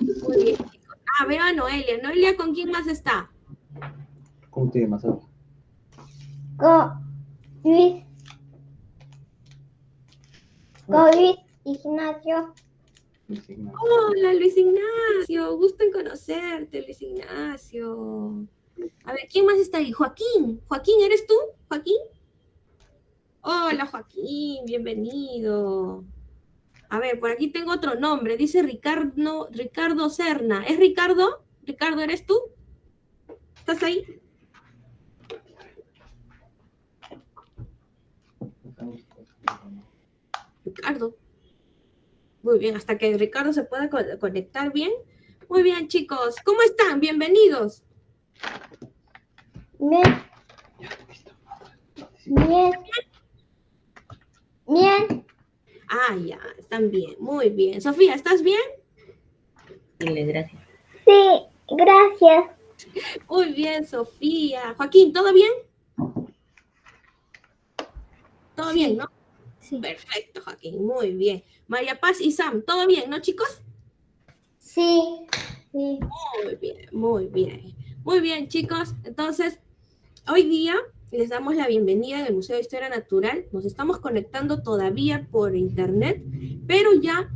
Muy bien, chicos. Ah, veo a Noelia. Noelia, ¿con quién más está? ¿Cómo te llamas? Con Luis. Con Luis Ignacio. Hola, Luis Ignacio. Gusto en conocerte, Luis Ignacio. A ver, ¿quién más está ahí? Joaquín. Joaquín, ¿eres tú? Joaquín. Hola, Joaquín. Bienvenido. A ver, por aquí tengo otro nombre. Dice Ricardo, Ricardo Serna. ¿Es Ricardo? Ricardo, ¿eres tú? ¿Estás ahí? Ricardo. Muy bien, hasta que Ricardo se pueda conectar bien. Muy bien, chicos. ¿Cómo están? Bienvenidos. Bien. Bien. Bien. Ah, ya, están bien, muy bien. Sofía, ¿estás bien? gracias. Sí, gracias. Muy bien, Sofía. Joaquín, ¿todo bien? ¿Todo bien, no? Sí. Perfecto, Joaquín, muy bien. María Paz y Sam, ¿todo bien, no, chicos? Sí. sí. Muy bien, muy bien. Muy bien, chicos. Entonces, hoy día les damos la bienvenida al Museo de Historia Natural. Nos estamos conectando todavía por internet, pero ya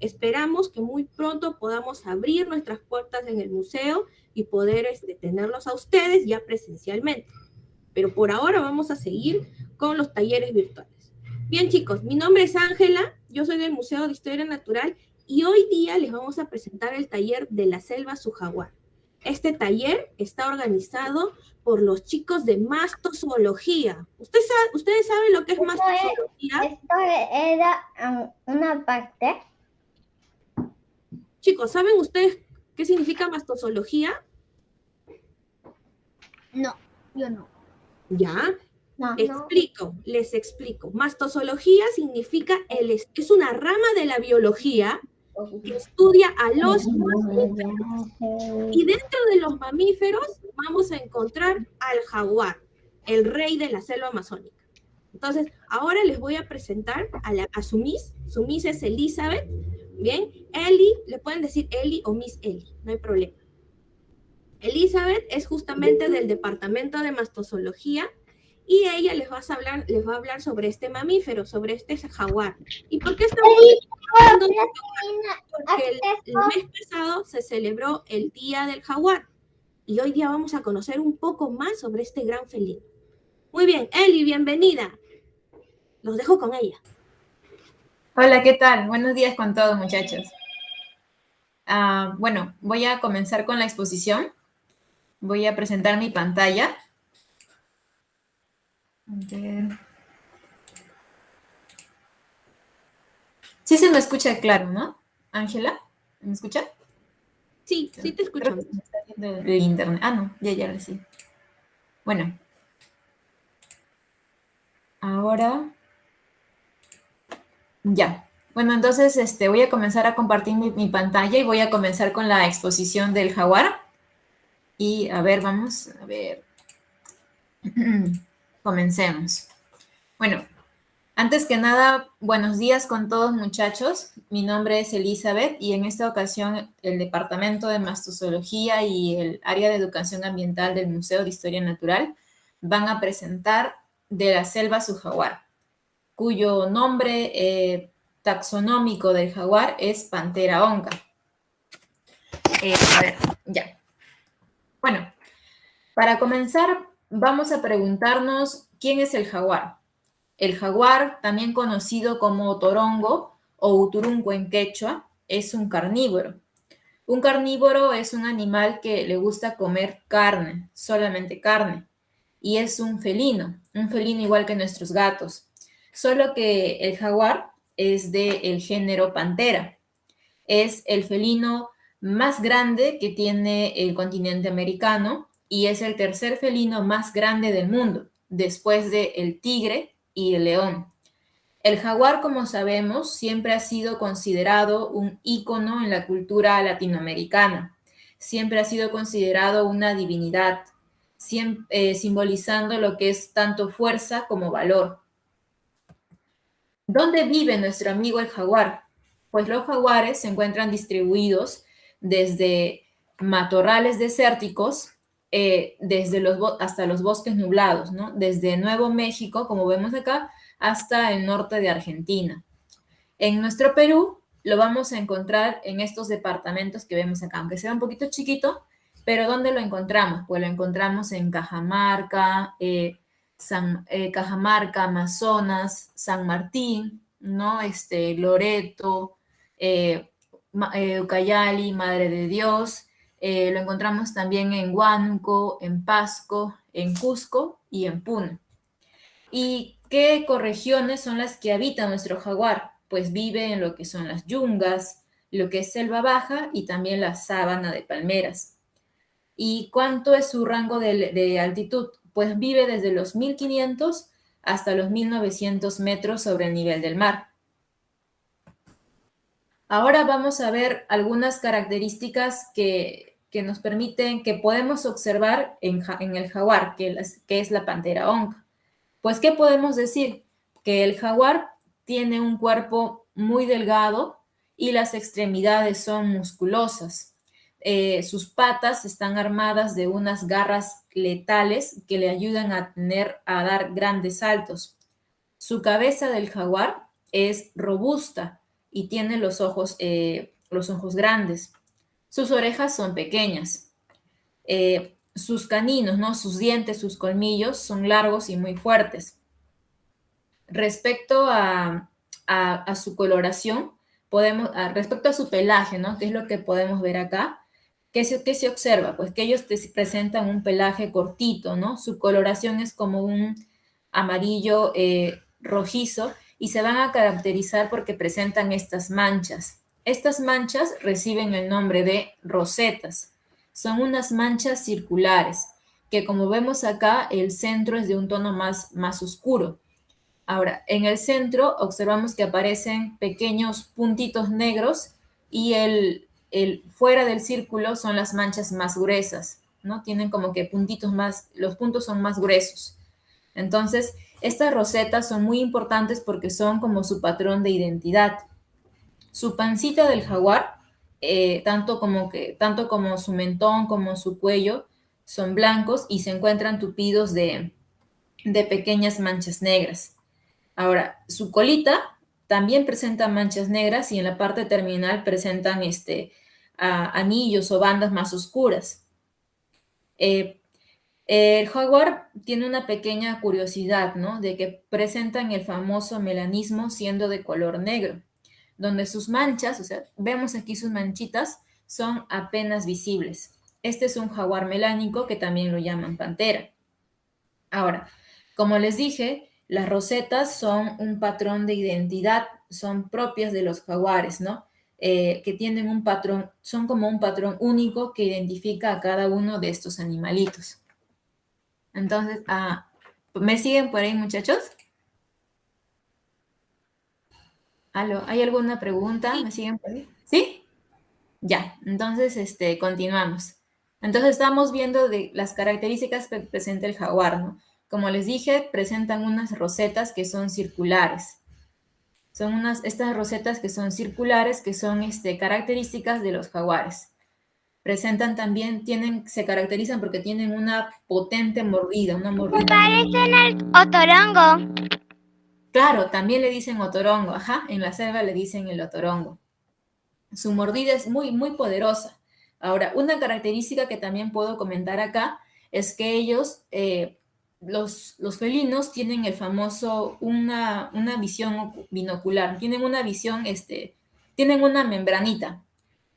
esperamos que muy pronto podamos abrir nuestras puertas en el museo y poder este, tenerlos a ustedes ya presencialmente. Pero por ahora vamos a seguir con los talleres virtuales. Bien chicos, mi nombre es Ángela, yo soy del Museo de Historia Natural y hoy día les vamos a presentar el taller de la selva su jaguar. Este taller está organizado por los chicos de mastozoología. ¿Ustedes saben, ¿Ustedes saben lo que es mastozoología? esto era um, una parte. Chicos, ¿saben ustedes qué significa mastozoología? No, yo no. ¿Ya? No, explico, les explico. Mastozoología significa, el, es una rama de la biología que estudia a los mamíferos. Y dentro de los mamíferos vamos a encontrar al jaguar, el rey de la selva amazónica. Entonces, ahora les voy a presentar a, la, a su Miss. Su Miss es Elizabeth. Bien, Eli, le pueden decir Eli o Miss Eli, no hay problema. Elizabeth es justamente del departamento de mastozoología y ella les va a hablar, les va a hablar sobre este mamífero, sobre este jaguar. ¿Y por qué estamos hablando de Porque el, mes pasado se celebró el Día del Jaguar y hoy día vamos a conocer un poco más sobre este gran felino. Muy bien, Eli, bienvenida. Los dejo con ella. Hola, ¿qué tal? Buenos días con todos, muchachos. Ah, bueno, voy a comenzar con la exposición. Voy a presentar mi pantalla. Sí se me escucha claro, ¿no? Ángela, ¿me escucha? Sí, sí te escucho. De internet. Ah, no, ya, ya, sí. Bueno. Ahora. Ya. Bueno, entonces este, voy a comenzar a compartir mi, mi pantalla y voy a comenzar con la exposición del jaguar. Y a ver, vamos a ver. Comencemos. Bueno, antes que nada, buenos días con todos muchachos. Mi nombre es Elizabeth y en esta ocasión el Departamento de Mastozoología y el Área de Educación Ambiental del Museo de Historia Natural van a presentar de la selva su jaguar, cuyo nombre eh, taxonómico del jaguar es Pantera onca. Eh, a ver, ya. Bueno, para comenzar, vamos a preguntarnos quién es el jaguar. El jaguar, también conocido como torongo o uturunco en quechua, es un carnívoro. Un carnívoro es un animal que le gusta comer carne, solamente carne, y es un felino, un felino igual que nuestros gatos, solo que el jaguar es del género pantera. Es el felino más grande que tiene el continente americano y es el tercer felino más grande del mundo, después de el tigre y el león. El jaguar, como sabemos, siempre ha sido considerado un ícono en la cultura latinoamericana. Siempre ha sido considerado una divinidad, eh, simbolizando lo que es tanto fuerza como valor. ¿Dónde vive nuestro amigo el jaguar? Pues los jaguares se encuentran distribuidos desde matorrales desérticos eh, desde los hasta los bosques nublados. Desde Nuevo México, como vemos acá, hasta el norte de Argentina. En nuestro Perú lo vamos a encontrar en estos departamentos que vemos acá, aunque sea un poquito chiquito, pero ¿dónde lo encontramos? Pues lo encontramos en Cajamarca, eh, eh, Cajamarca, Amazonas, San Martín. Este, Loreto, Ucayali, Madre de Dios, eh, lo encontramos también en Huánuco, en Pasco, en Cusco y en Puno. ¿Y qué ecorregiones son las que habita nuestro jaguar? Pues vive en lo que son las yungas, lo que es selva baja y también la sábana de palmeras. ¿Y cuánto es su rango de, de altitud? Pues vive desde los 1500 hasta los 1900 metros sobre el nivel del mar. Ahora vamos a ver algunas características que que nos permiten, que podemos observar en, el jaguar, que, es la pantera onca. Pues, ¿qué podemos decir? Que el jaguar tiene un cuerpo muy delgado y las extremidades son musculosas. Eh, sus patas están armadas de unas garras letales que le ayudan a, tener, a dar grandes saltos. Su cabeza del jaguar es robusta y tiene los ojos, eh, los ojos grandes. Sus orejas son pequeñas. Eh, sus caninos, ¿no? Sus dientes, sus colmillos son largos y muy fuertes. Respecto a, su coloración, podemos, respecto a su pelaje, ¿no? ¿Qué es lo que podemos ver acá? ¿Qué se, se observa? Pues que ellos presentan un pelaje cortito, ¿no? Su coloración es como un amarillo eh, rojizo y se van a caracterizar porque presentan estas manchas. Estas manchas reciben el nombre de rosetas. Son unas manchas circulares, que como vemos acá, el centro es de un tono más, más oscuro. Ahora, en el centro observamos que aparecen pequeños puntitos negros y el, el fuera del círculo son las manchas más gruesas, ¿no? Tienen como que puntitos más, los puntos son más gruesos. Entonces, estas rosetas son muy importantes porque son como su patrón de identidad. Su pancita del jaguar, eh, tanto, como que, tanto como su mentón como su cuello, son blancos y se encuentran tupidos de, pequeñas manchas negras. Ahora, su colita también presenta manchas negras y en la parte terminal presentan este, anillos o bandas más oscuras. Eh, el jaguar tiene una pequeña curiosidad, ¿no? De que presentan el famoso melanismo siendo de color negro donde sus manchas, o sea, vemos aquí sus manchitas, son apenas visibles. Este es un jaguar melánico que también lo llaman pantera. Ahora, como les dije, las rosetas son un patrón de identidad, son propias de los jaguares, ¿no? Eh, que tienen un patrón, son como un patrón único que identifica a cada uno de estos animalitos. Entonces, ah, ¿me siguen por ahí, muchachos? ¿Hay alguna pregunta? ¿Me siguen por ahí? ¿Sí? Ya, entonces este, continuamos. Entonces estamos viendo de las características que presenta el jaguar, ¿no? Como les dije, presentan unas rosetas que son circulares. Son unas, estas rosetas que son circulares, que son este, características de los jaguares. Presentan también, tienen, se caracterizan porque tienen una potente mordida, una mordida. parecen al otorongo. Claro, también le dicen otorongo, ajá, en la selva le dicen el otorongo. Su mordida es muy, muy poderosa. Ahora, una característica que también puedo comentar acá es que ellos, eh, los, los, felinos, tienen el famoso, una, una visión binocular, tienen una visión, este, tienen una membranita,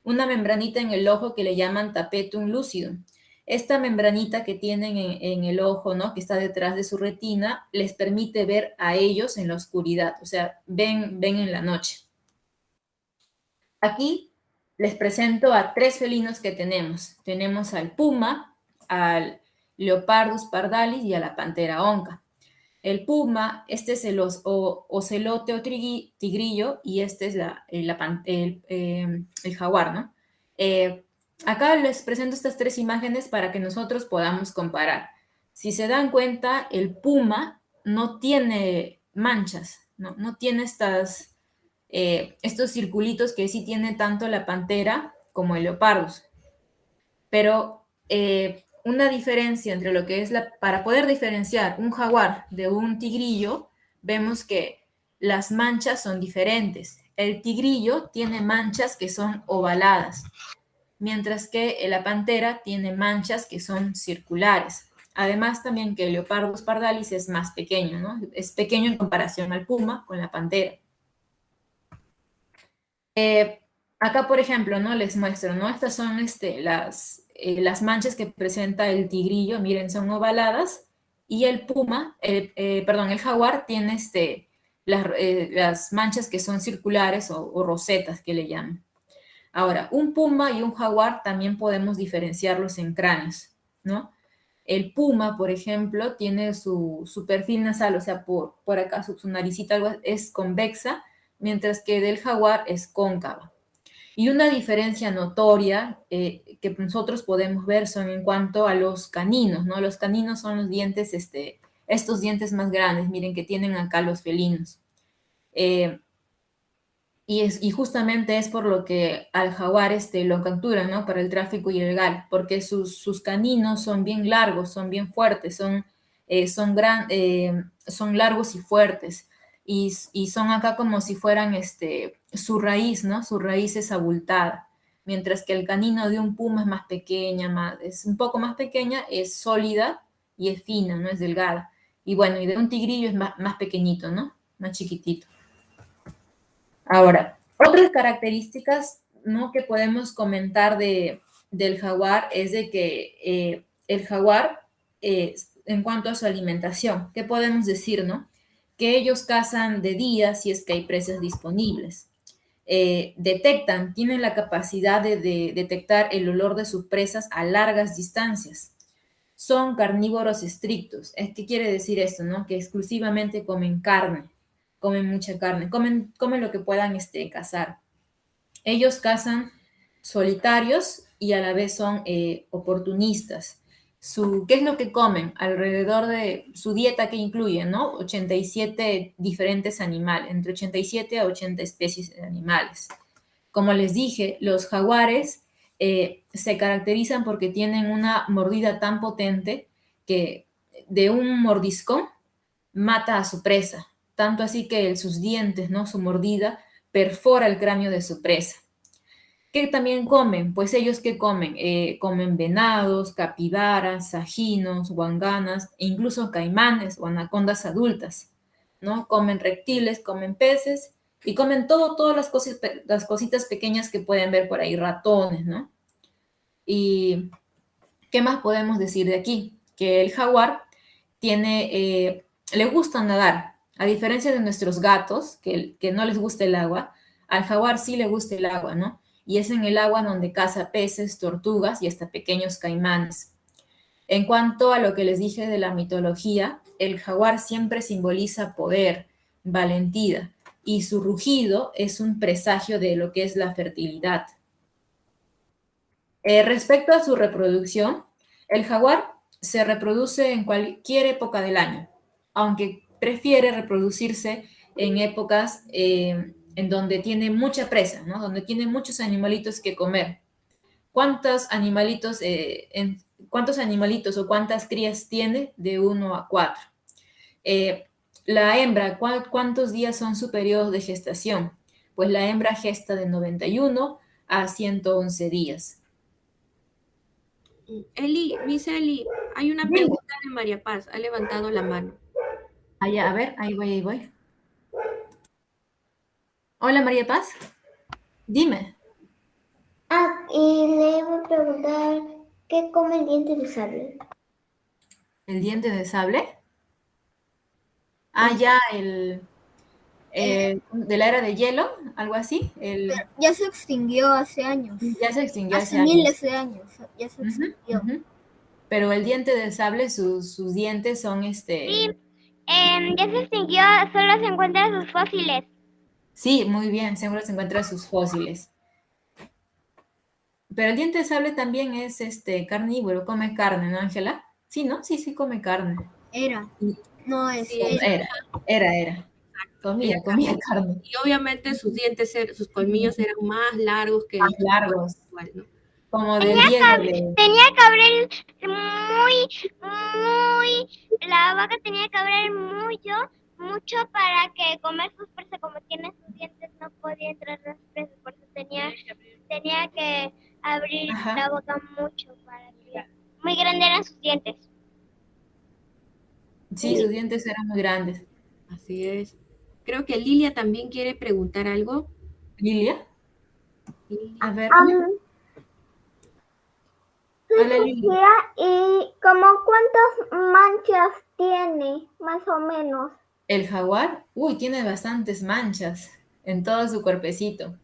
una membranita en el ojo que le llaman tapetum lucidum esta membranita que tienen en, el ojo, ¿no? Que está detrás de su retina, les permite ver a ellos en la oscuridad, o sea, ven, ven en la noche. Aquí les presento a tres felinos que tenemos. Tenemos al puma, al leopardus pardalis y a la pantera onca. El puma, este es el ocelote o tigrillo y este es la, el, eh, el, jaguar, ¿no? Eh, Acá les presento estas tres imágenes para que nosotros podamos comparar. Si se dan cuenta, el puma no tiene manchas, no, tiene estas, eh, estos circulitos que sí tiene tanto la pantera como el leopardus. Pero eh, una diferencia entre lo que es la... Para poder diferenciar un jaguar de un tigrillo, vemos que las manchas son diferentes. El tigrillo tiene manchas que son ovaladas, mientras que la pantera tiene manchas que son circulares. Además también que el Leopardus pardalis es más pequeño, ¿no? Es pequeño en comparación al puma con la pantera. Eh, acá, por ejemplo, ¿no? Les muestro, ¿no? Estas son este, las, eh, las manchas que presenta el tigrillo, miren, son ovaladas, y el puma, eh, perdón, el jaguar tiene este, las, manchas que son circulares o rosetas que le llaman. Ahora, un puma y un jaguar también podemos diferenciarlos en cráneos, ¿no? El puma, por ejemplo, tiene su, perfil nasal, o sea, por, por acá su, naricita es convexa, mientras que del jaguar es cóncava. Y una diferencia notoria eh, que nosotros podemos ver son en cuanto a los caninos, ¿no? Los caninos son los dientes, este, estos dientes más grandes, miren que tienen acá los felinos. Eh, y, es, y justamente es por lo que al jaguar este, lo capturan, ¿no? Para el tráfico ilegal, porque sus, sus caninos son bien largos, son bien fuertes, son, eh, son, gran, eh, son largos y fuertes. Y, y, son acá como si fueran este, su raíz, ¿no? Su raíz es abultada. Mientras que el canino de un puma es más pequeña, más, es un poco más pequeña, es sólida y es fina, ¿no? Es delgada. Y bueno, y de un tigrillo es más, más pequeñito, ¿no? Más chiquitito. Ahora, otras características ¿no? que podemos comentar de, del jaguar es de que eh, el jaguar, eh, en cuanto a su alimentación, ¿qué podemos decir, no? Que ellos cazan de día si es que hay presas disponibles. Eh, detectan, tienen la capacidad de, de, detectar el olor de sus presas a largas distancias. Son carnívoros estrictos. ¿Qué quiere decir esto? No? Que exclusivamente comen carne comen mucha carne, comen, comen lo que puedan este, cazar. Ellos cazan solitarios y a la vez son eh, oportunistas. Su, ¿Qué es lo que comen? Alrededor de su dieta que incluye, ¿no? 87 diferentes animales, entre 87 a 80 especies de animales. Como les dije, los jaguares eh, se caracterizan porque tienen una mordida tan potente que de un mordisco mata a su presa tanto así que sus dientes, ¿no? Su mordida perfora el cráneo de su presa. ¿Qué también comen? Pues ellos que comen? Eh, comen venados, capibaras, sajinos, guanganas e incluso caimanes o anacondas adultas, ¿no? Comen reptiles, comen peces y comen todo, todas las, cositas, las cositas pequeñas que pueden ver por ahí, ratones, ¿no? Y, ¿qué más podemos decir de aquí? Que el jaguar tiene, eh, le gusta nadar, a diferencia de nuestros gatos, que, no les gusta el agua, al jaguar sí le gusta el agua, ¿no? Y es en el agua donde caza peces, tortugas y hasta pequeños caimanes. En cuanto a lo que les dije de la mitología, el jaguar siempre simboliza poder, valentía, y su rugido es un presagio de lo que es la fertilidad. Eh, respecto a su reproducción, el jaguar se reproduce en cualquier época del año, aunque prefiere reproducirse en épocas eh, en donde tiene mucha presa, ¿no? Donde tiene muchos animalitos que comer. ¿Cuántos animalitos, eh, en, cuántos animalitos o cuántas crías tiene? De uno a cuatro. Eh, la hembra, ¿cuántos días son su periodo de gestación? Pues la hembra gesta de 91 a 111 días. Eli, Miss Eli, hay una pregunta de María Paz, ha levantado la mano. Allá, a ver, ahí voy, ahí voy. Hola, María Paz. Dime. Ah, y le iba a preguntar, ¿qué come el diente de sable? ¿El diente de sable? Ah, ya, el... de la era de hielo, algo así. El... Ya se extinguió hace años. Ya se extinguió hace, miles de años. Ya se extinguió. Pero el diente de sable, sus, sus dientes son este... Em, ya se extinguió, solo se encuentran sus fósiles. Sí, muy bien, seguro se encuentran sus fósiles. Pero el diente de sable también es este carnívoro, come carne, ¿no, Ángela? Sí, ¿no? Sí, sí come carne. Era. No es. era, era, era. Comía, comía carne. Y obviamente sus dientes, sus colmillos eran más largos que más largos. Como de tenía, que, tenía que abrir muy, muy, la vaca tenía que abrir mucho, mucho para que comer sus presas, como tiene sus dientes, no podía entrar las presas, por eso tenía, tenía que abrir la boca mucho para que, muy grandes eran sus dientes. Sí, sus dientes eran muy grandes. Así es. Creo que Lilia también quiere preguntar algo. ¿Lilia? A ver. Lilia. ¿Y como cuántas manchas tiene, más o menos? El jaguar, uy, tiene bastantes manchas en todo su cuerpecito.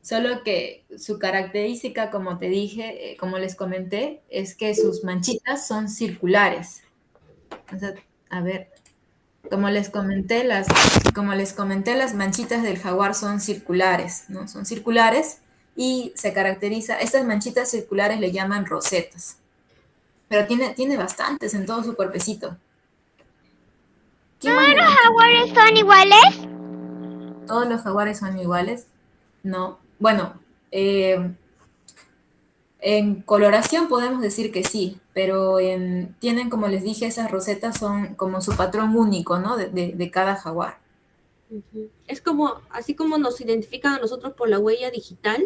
Solo que su característica, como te dije, eh, como les comenté, es que sus manchitas son circulares. a ver, como les comenté, las, como les comenté, las manchitas del jaguar son circulares, ¿no? Son circulares y se caracteriza, estas manchitas circulares le llaman rosetas. Pero tiene, tiene bastantes en todo su cuerpecito. ¿Todos los jaguares son iguales? ¿Todos los jaguares son iguales? No. Bueno, eh, en coloración podemos decir que sí, pero tienen, como les dije, esas rosetas son como su patrón único, ¿no? De, cada jaguar. Es como, así como nos identifican a nosotros por la huella digital,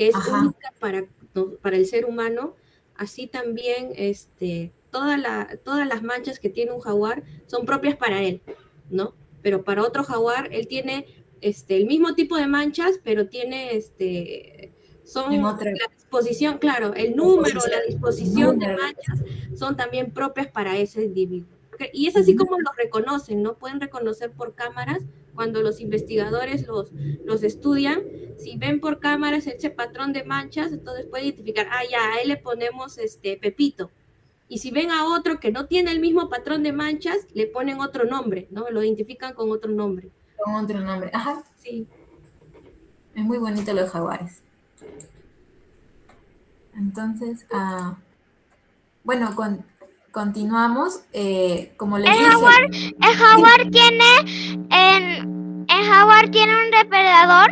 que es única para, para el ser humano, así también este, toda la, todas las manchas que tiene un jaguar son propias para él, ¿no? Pero para otro jaguar, él tiene este, el mismo tipo de manchas, pero tiene, este, son la disposición, claro, el número, la disposición de manchas son también propias para ese individuo. Y es así como los reconocen, ¿no? Pueden reconocer por cámaras cuando los investigadores los, los estudian. Si ven por cámaras ese patrón de manchas, entonces pueden identificar, ah, ya, a él le ponemos este Pepito. Y si ven a otro que no tiene el mismo patrón de manchas, le ponen otro nombre, ¿no? Lo identifican con otro nombre con otro nombre. Ajá, sí. Es muy bonito los jaguares. Entonces, ah, bueno, con, continuamos. Eh, como les el. Jaguar, el jaguar tiene... En, el jaguar tiene un depredador.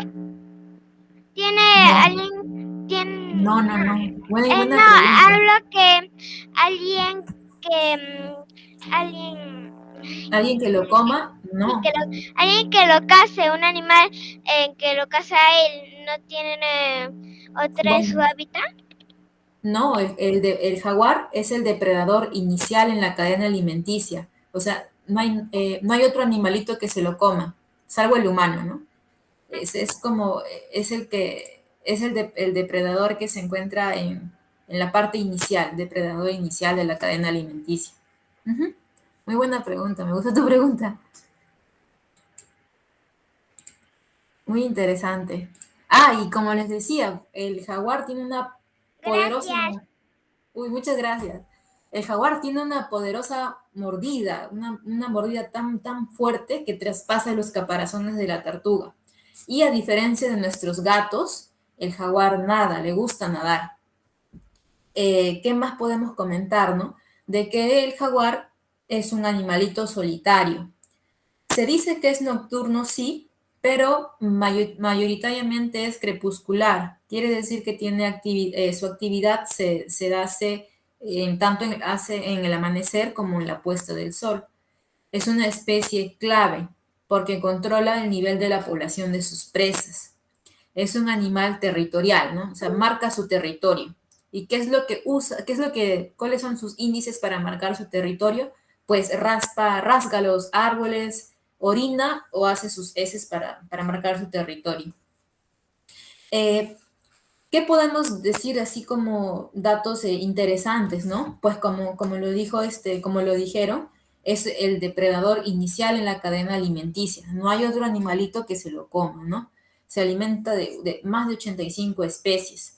Tiene alguien... Tiene, no, no, no. No, hablo que alguien que... Mm, alguien... Alguien que lo coma no. alguien que lo case, un animal eh, que lo casa él, ¿no tiene eh, otra en su hábitat? No, el, el, jaguar es el depredador inicial en la cadena alimenticia. O sea, no hay, eh, otro animalito que se lo coma, salvo el humano, ¿no? Es, como, es el que, es el, depredador que se encuentra en, en, la parte inicial, depredador inicial de la cadena alimenticia. Muy buena pregunta, me gusta tu pregunta. Muy interesante. Ah, y como les decía, el jaguar tiene una poderosa... Uy, muchas gracias. El jaguar tiene una poderosa mordida, una, mordida tan, tan fuerte que traspasa los caparazones de la tortuga. Y a diferencia de nuestros gatos, el jaguar nada, le gusta nadar. Eh, ¿Qué más podemos comentar, no? De que el jaguar es un animalito solitario. Se dice que es nocturno, sí, pero mayoritariamente es crepuscular. Quiere decir que tiene eh, su actividad se, se hace en tanto en, hace en el amanecer como en la puesta del sol. Es una especie clave porque controla el nivel de la población de sus presas. Es un animal territorial, ¿no? O sea, marca su territorio. ¿Y qué es lo que usa? ¿Qué es lo que, cuáles son sus índices para marcar su territorio? Pues raspa, rasga los árboles, orina o hace sus heces para, marcar su territorio. Eh, ¿Qué podemos decir así como datos eh, interesantes, no? Pues como, como, lo dijo este, como lo dijeron, es el depredador inicial en la cadena alimenticia. No hay otro animalito que se lo coma, ¿no? Se alimenta de, de más de 85 especies.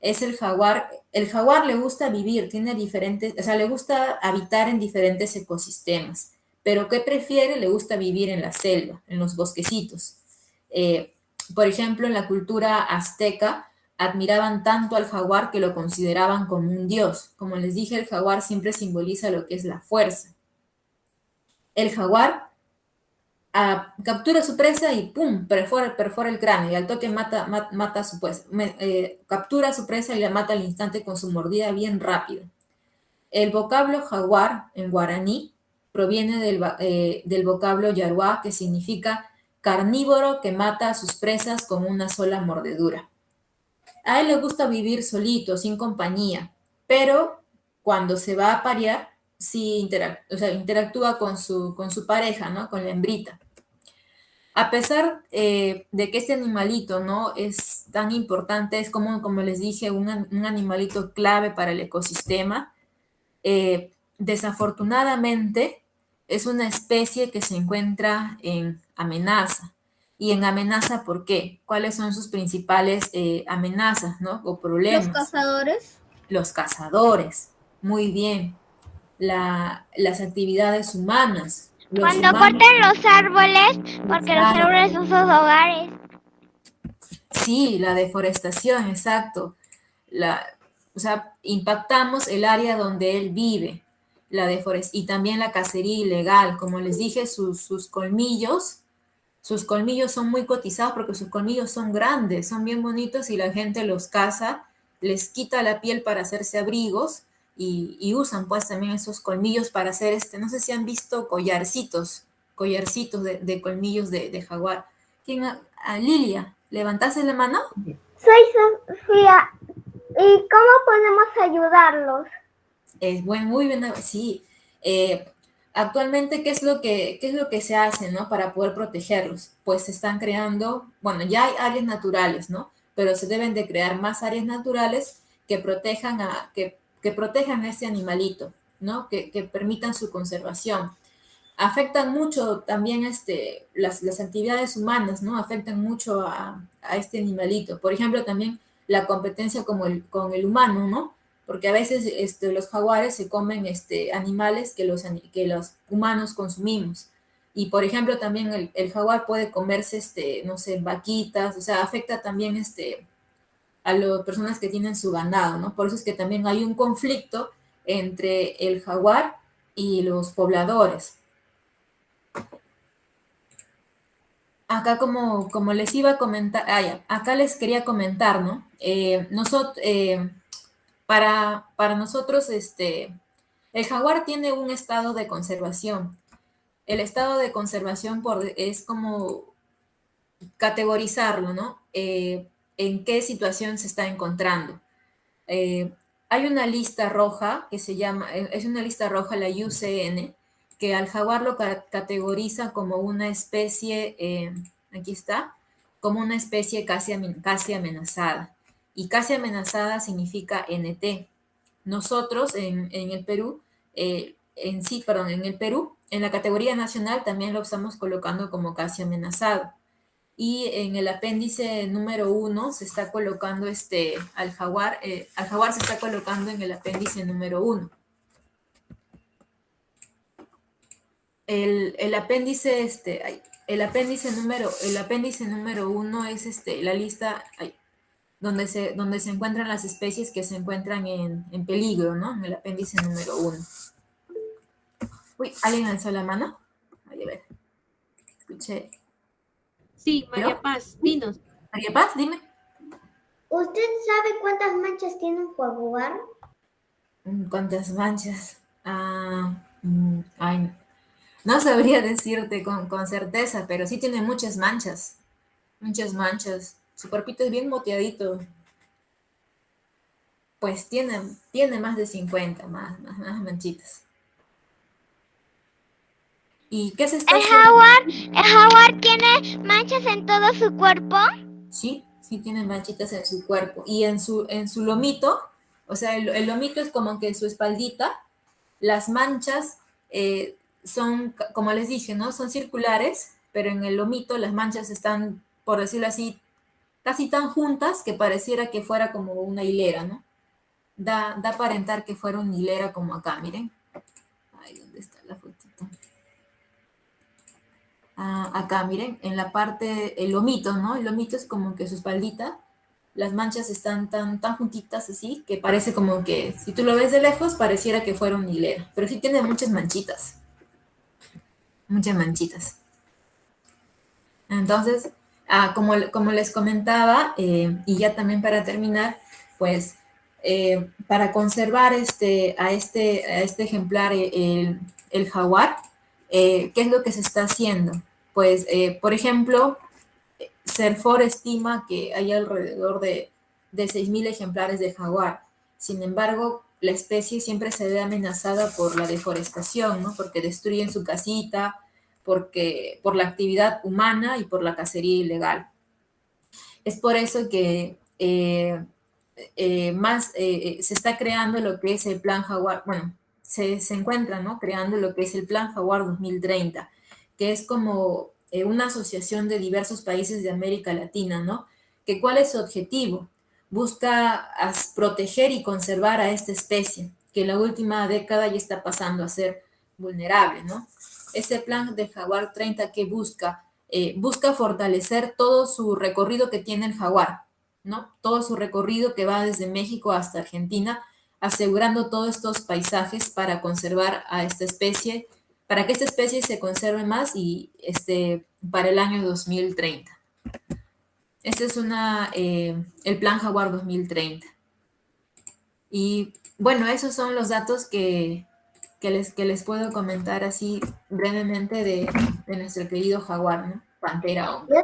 Es el jaguar, el jaguar le gusta vivir, tiene diferentes, o sea, le gusta habitar en diferentes ecosistemas pero ¿qué prefiere? Le gusta vivir en la selva, en los bosquecitos. Eh, por ejemplo, en la cultura azteca, admiraban tanto al jaguar que lo consideraban como un dios. Como les dije, el jaguar siempre simboliza lo que es la fuerza. El jaguar captura su presa y ¡pum! Perfora, el cráneo y al toque mata, mata, su pues, captura a su presa y la mata al instante con su mordida bien rápido. El vocablo jaguar en guaraní proviene del, eh, del vocablo yaruá que significa carnívoro que mata a sus presas con una sola mordedura. A él le gusta vivir solito, sin compañía, pero cuando se va a parear, sí interactúa con su, con su pareja, ¿no? Con la hembrita. A pesar eh, de que este animalito, ¿no? Es tan importante, es como, como les dije, un, animalito clave para el ecosistema, eh, desafortunadamente es una especie que se encuentra en amenaza. Y en amenaza, ¿por qué? ¿Cuáles son sus principales eh, amenazas, ¿no? O problemas. Los cazadores. Los cazadores, muy bien. las actividades humanas. Cuando corten los árboles, porque los árboles son sus hogares. Sí, la deforestación, exacto. La, o sea, impactamos el área donde él vive la y también la cacería ilegal. Como les dije, sus, sus colmillos, sus colmillos son muy cotizados porque sus colmillos son grandes, son bien bonitos y la gente los caza, les quita la piel para hacerse abrigos y, usan pues también esos colmillos para hacer este, no sé si han visto collarcitos, collarcitos de, colmillos de, jaguar. ¿Quién? A, Lilia, ¿levantaste la mano? Soy Sofía. ¿Y cómo podemos ayudarlos? Es buen, muy bien, sí. Eh, actualmente, ¿qué es, lo que, ¿qué es lo que se hace, no? Para poder protegerlos. Pues se están creando, bueno, ya hay áreas naturales, ¿no? Pero se deben de crear más áreas naturales que protejan a, que, que protejan a ese animalito, ¿no? Que, que, permitan su conservación. Afectan mucho también este, las, las actividades humanas, ¿no? Afectan mucho a, a, este animalito. Por ejemplo, también la competencia como el, con el humano, ¿no? Porque a veces este, los jaguares se comen este, animales que los, que los humanos consumimos. Y por ejemplo, también el, jaguar puede comerse, este, no sé, vaquitas, o sea, afecta también este, a las personas que tienen su ganado, ¿no? Por eso es que también hay un conflicto entre el jaguar y los pobladores. Acá como, como les iba a comentar, ah, acá les quería comentar, ¿no? Eh, nosotros, eh, para, para nosotros, este, el jaguar tiene un estado de conservación. El estado de conservación por, es como categorizarlo, ¿no? Eh, en qué situación se está encontrando. Eh, hay una lista roja que se llama, eh, es una lista roja, la UCN, que al jaguar lo categoriza como una especie, aquí está, como una especie casi, casi amenazada y casi amenazada significa NT. Nosotros en, el Perú, eh, en sí, perdón, en el Perú, en la categoría nacional también lo estamos colocando como casi amenazado. Y en el apéndice número uno se está colocando este, al jaguar, eh, al jaguar se está colocando en el apéndice número uno. El, apéndice, este, el apéndice número, el apéndice número uno es este, la lista, donde se, donde se encuentran las especies que se encuentran en, en peligro, ¿no? En el apéndice número uno. Uy, ¿alguien alzó la mano? a ver. Escuché. Sí, María Paz, dinos. María Paz, dime. ¿Usted sabe cuántas manchas tiene un jaguar? Mm, ¿Cuántas manchas? Ah, mm, ay, no sabría decirte con, con certeza, pero sí tiene muchas manchas. Muchas manchas. Su cuerpito es bien moteadito. Pues tiene, tiene más de 50, más, más, manchitas. ¿Y qué se está ¿El jaguar, ¿El jaguar tiene manchas en todo su cuerpo? Sí, sí tiene manchitas en su cuerpo. Y en su, en su lomito, o sea, el, lomito es como que en su espaldita, las manchas eh, son, como les dije, ¿no? Son circulares, pero en el lomito las manchas están, por decirlo así, casi tan juntas que pareciera que fuera como una hilera, ¿no? Da, da aparentar que fuera una hilera como acá, miren. Ahí, ¿dónde está la fotito? Ah, acá, miren, en la parte, el lomito, ¿no? El lomito es como que su espaldita, las manchas están tan, tan juntitas así, que parece como que, si tú lo ves de lejos, pareciera que fuera una hilera. Pero sí tiene muchas manchitas. Muchas manchitas. Entonces, ah, como, como, les comentaba, eh, y ya también para terminar, pues eh, para conservar este, a, este, a este ejemplar, el, el jaguar, ¿qué es lo que se está haciendo? Pues, por ejemplo, Serfor estima que hay alrededor de, de 6.000 ejemplares de jaguar. Sin embargo, la especie siempre se ve amenazada por la deforestación, ¿no? Porque destruyen su casita, porque, por la actividad humana y por la cacería ilegal. Es por eso que eh, eh, más eh, se está creando lo que es el Plan Jaguar, bueno, se, se encuentra, ¿no? Creando lo que es el Plan Jaguar 2030, que es como una asociación de diversos países de América Latina, ¿no? Que cuál es su objetivo? busca proteger y conservar a esta especie, que en la última década ya está pasando a ser vulnerable, ¿no? Ese plan de Jaguar 30 que busca, eh, busca fortalecer todo su recorrido que tiene el jaguar, ¿no? Todo su recorrido que va desde México hasta Argentina, asegurando todos estos paisajes para conservar a esta especie, para que esta especie se conserve más y este, para el año 2030. Este es una, eh, el Plan Jaguar 2030. Y bueno, esos son los datos que, les, que les puedo comentar así brevemente de, nuestro querido jaguar, ¿no? Pantera hombre.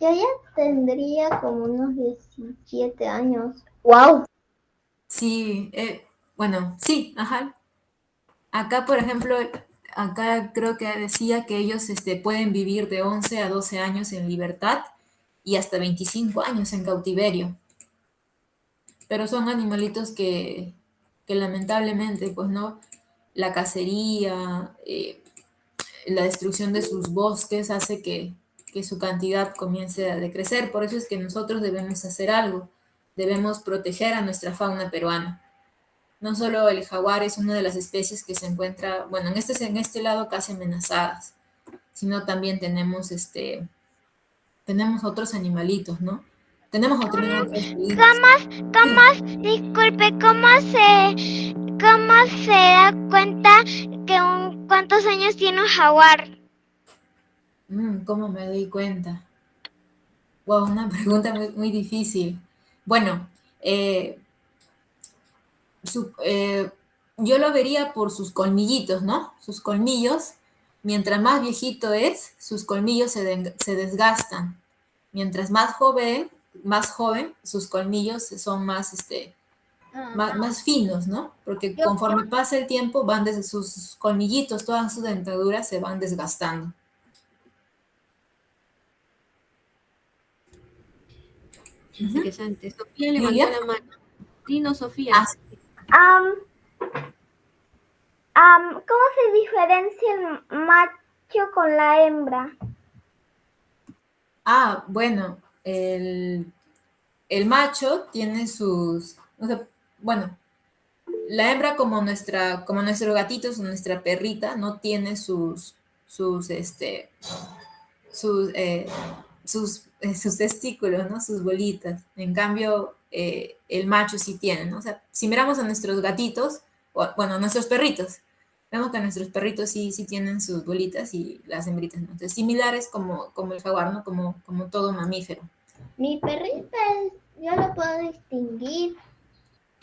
Yo ya tendría como unos 17 años. ¡Wow! Sí, eh, bueno, sí, ajá. Acá, por ejemplo, acá creo que decía que ellos este, pueden vivir de 11 a 12 años en libertad y hasta 25 años en cautiverio. Pero son animalitos que, lamentablemente, pues no, la cacería, eh, la destrucción de sus bosques hace que, que su cantidad comience a decrecer. Por eso es que nosotros debemos hacer algo, debemos proteger a nuestra fauna peruana. No solo el jaguar es una de las especies que se encuentra, bueno, en este, en este lado casi amenazadas, sino también tenemos este, tenemos otros animalitos, ¿no? Tenemos otros ¿Cómo, cómo, disculpe, jaguar? Mm, ¿Cómo me doy cuenta? Wow, una pregunta muy, difícil. Bueno, eh, eh, yo lo vería por sus colmillitos, ¿no? Sus colmillos Mientras más viejito es, sus colmillos se, desgastan. Mientras más joven, más joven, sus colmillos son más, este, ah, más, finos, ¿no? Porque conforme pasa el tiempo, van desde sus colmillitos, todas sus dentaduras se van desgastando. Interesante. Sofía levantó la mano. Dino, Sofía. Ah, ¿Cómo se diferencia el macho con la hembra? Ah, bueno, el, macho tiene sus, bueno, la hembra como nuestra, como nuestro gatito, nuestra perrita, no tiene sus, sus, este, sus, eh, eh, sus testículos, ¿no? Sus bolitas. En cambio, eh, el macho sí tiene. O sea, si miramos a nuestros gatitos, o, bueno, a nuestros perritos, Vemos que nuestros perritos sí, sí tienen sus bolitas y las hembritas no. Entonces, similares como, como el jaguar, ¿no? Como, como todo mamífero. Mi perrita, yo lo puedo distinguir.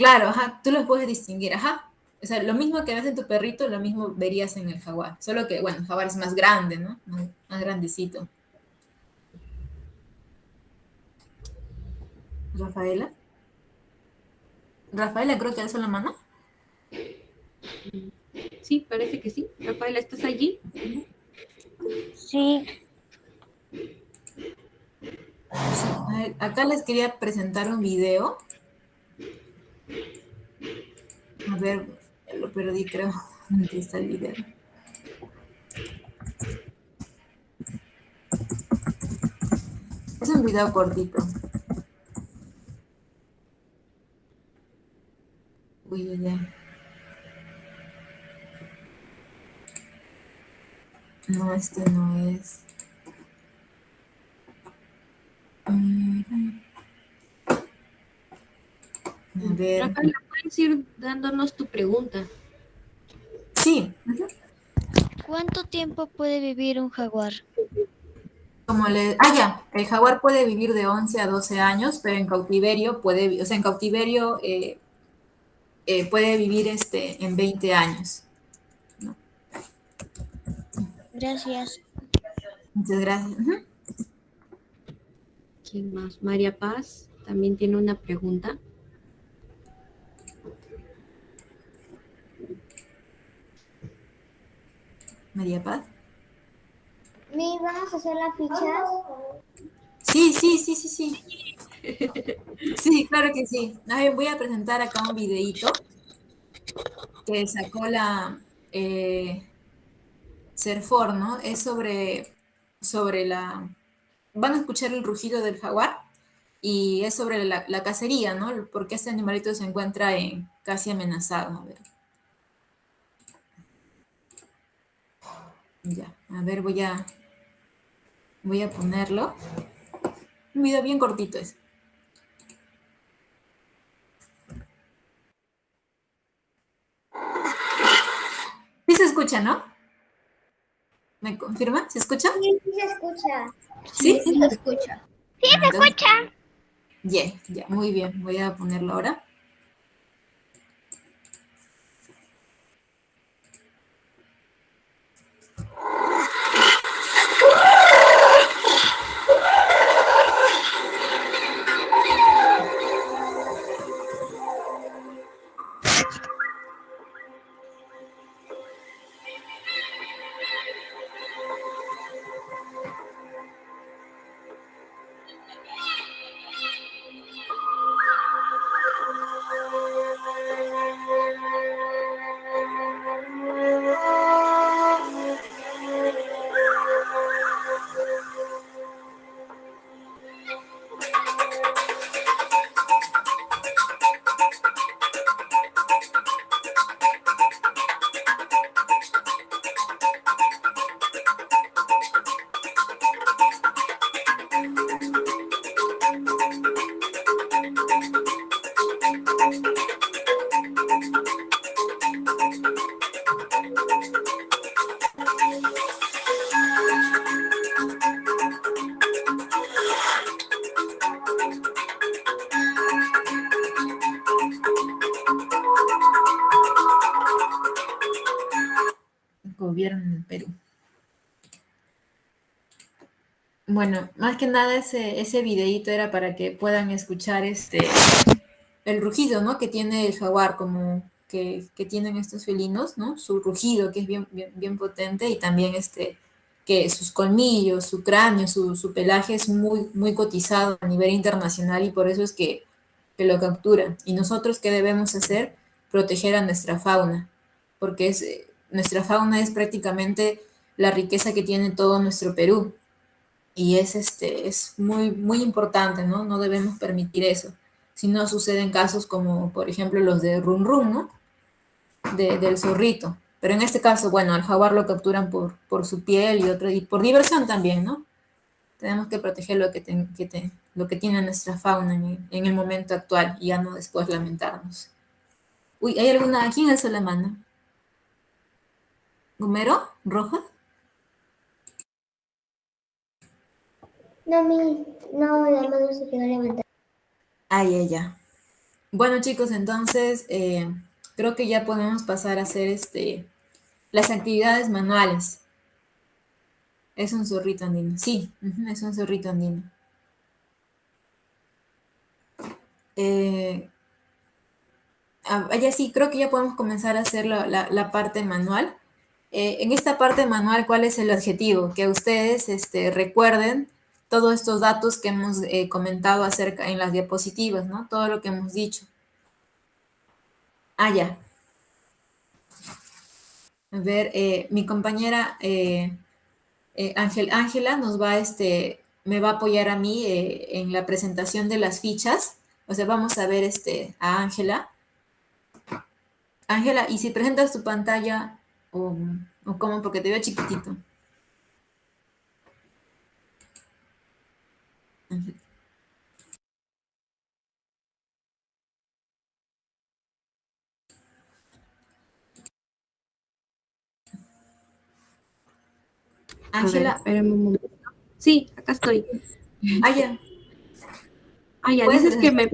Claro, ajá, tú lo puedes distinguir, ajá. O sea, lo mismo que ves en tu perrito, lo mismo verías en el jaguar. Solo que, bueno, el jaguar es más grande, ¿no? Más, grandecito. Rafaela. Rafaela, creo que alzó la mano. Sí, parece que sí. Rafaela, ¿estás allí? Sí. acá les quería presentar un video. A ver, lo perdí, creo. Aquí está el video. Es un video cortito. Uy, uy. No, este no es. A ver. puedes ir dándonos tu pregunta. Sí. ¿Cuánto tiempo puede vivir un jaguar? como le... Ah, ya, el jaguar puede vivir de 11 a 12 años, pero en cautiverio puede, o sea, en cautiverio eh, eh, puede vivir este, en 20 años. Gracias. Muchas gracias. ¿Quién más? María Paz también tiene una pregunta. María Paz. ¿Me vamos a hacer las fichas? Sí, sí, sí, sí, sí. Sí, claro que sí. voy a presentar acá un videíto que sacó la eh, Serfor, ¿no? Es sobre, sobre la... Van a escuchar el rugido del jaguar y es sobre la, cacería, ¿no? Porque este animalito se encuentra en, casi amenazado. A ver. Ya, a ver, voy a, voy a ponerlo. Un video bien cortito es. Sí se escucha, ¿no? ¿Me confirma? ¿Se escucha? Sí, sí se escucha. ¿Sí? Sí se escucha. Sí, se escucha. Ya, ya, muy bien. Voy a ponerlo ahora. Que nada ese, ese videíto era para que puedan escuchar este el rugido, ¿no? Que tiene el jaguar, como que, tienen estos felinos, ¿no? Su rugido, que es bien, bien, potente, y también este, que sus colmillos, su cráneo, su, pelaje es muy, muy cotizado a nivel internacional y por eso es que, que lo capturan. Y nosotros, ¿qué debemos hacer? Proteger a nuestra fauna, porque es, nuestra fauna es prácticamente la riqueza que tiene todo nuestro Perú y es, este, es muy, muy importante, ¿no? No debemos permitir eso. Si no suceden casos como, por ejemplo, los de Rum Rum, ¿no? del zorrito. Pero en este caso, bueno, al jaguar lo capturan por, por su piel y, otro, y por diversión también, ¿no? Tenemos que proteger lo que, que lo que tiene nuestra fauna en, en, el momento actual y ya no después lamentarnos. Uy, ¿hay alguna? ¿Quién es la mano? ¿Gumero? ¿Roja? No, mi, no, la mano se quedó levantada. Ay, ya. Bueno, chicos, entonces eh, creo que ya podemos pasar a hacer este, las actividades manuales. Es un zorrito andino. Sí, es un zorrito andino. Eh, ah, ya sí, creo que ya podemos comenzar a hacer la, parte manual. Eh, en esta parte manual, ¿cuál es el objetivo? Que ustedes este, recuerden todos estos datos que hemos eh, comentado acerca en las diapositivas, ¿no? Todo lo que hemos dicho. Ah, ya. A ver, eh, mi compañera eh, Ángela nos va, este, me va a apoyar a mí en la presentación de las fichas. O sea, vamos a ver este, a Ángela. Ángela, ¿y si presentas tu pantalla o, o cómo? Porque te veo chiquitito. Ángela. Espérame un momento. Sí, acá estoy. Ah, ya. Ah, ya, Puedes dices que me...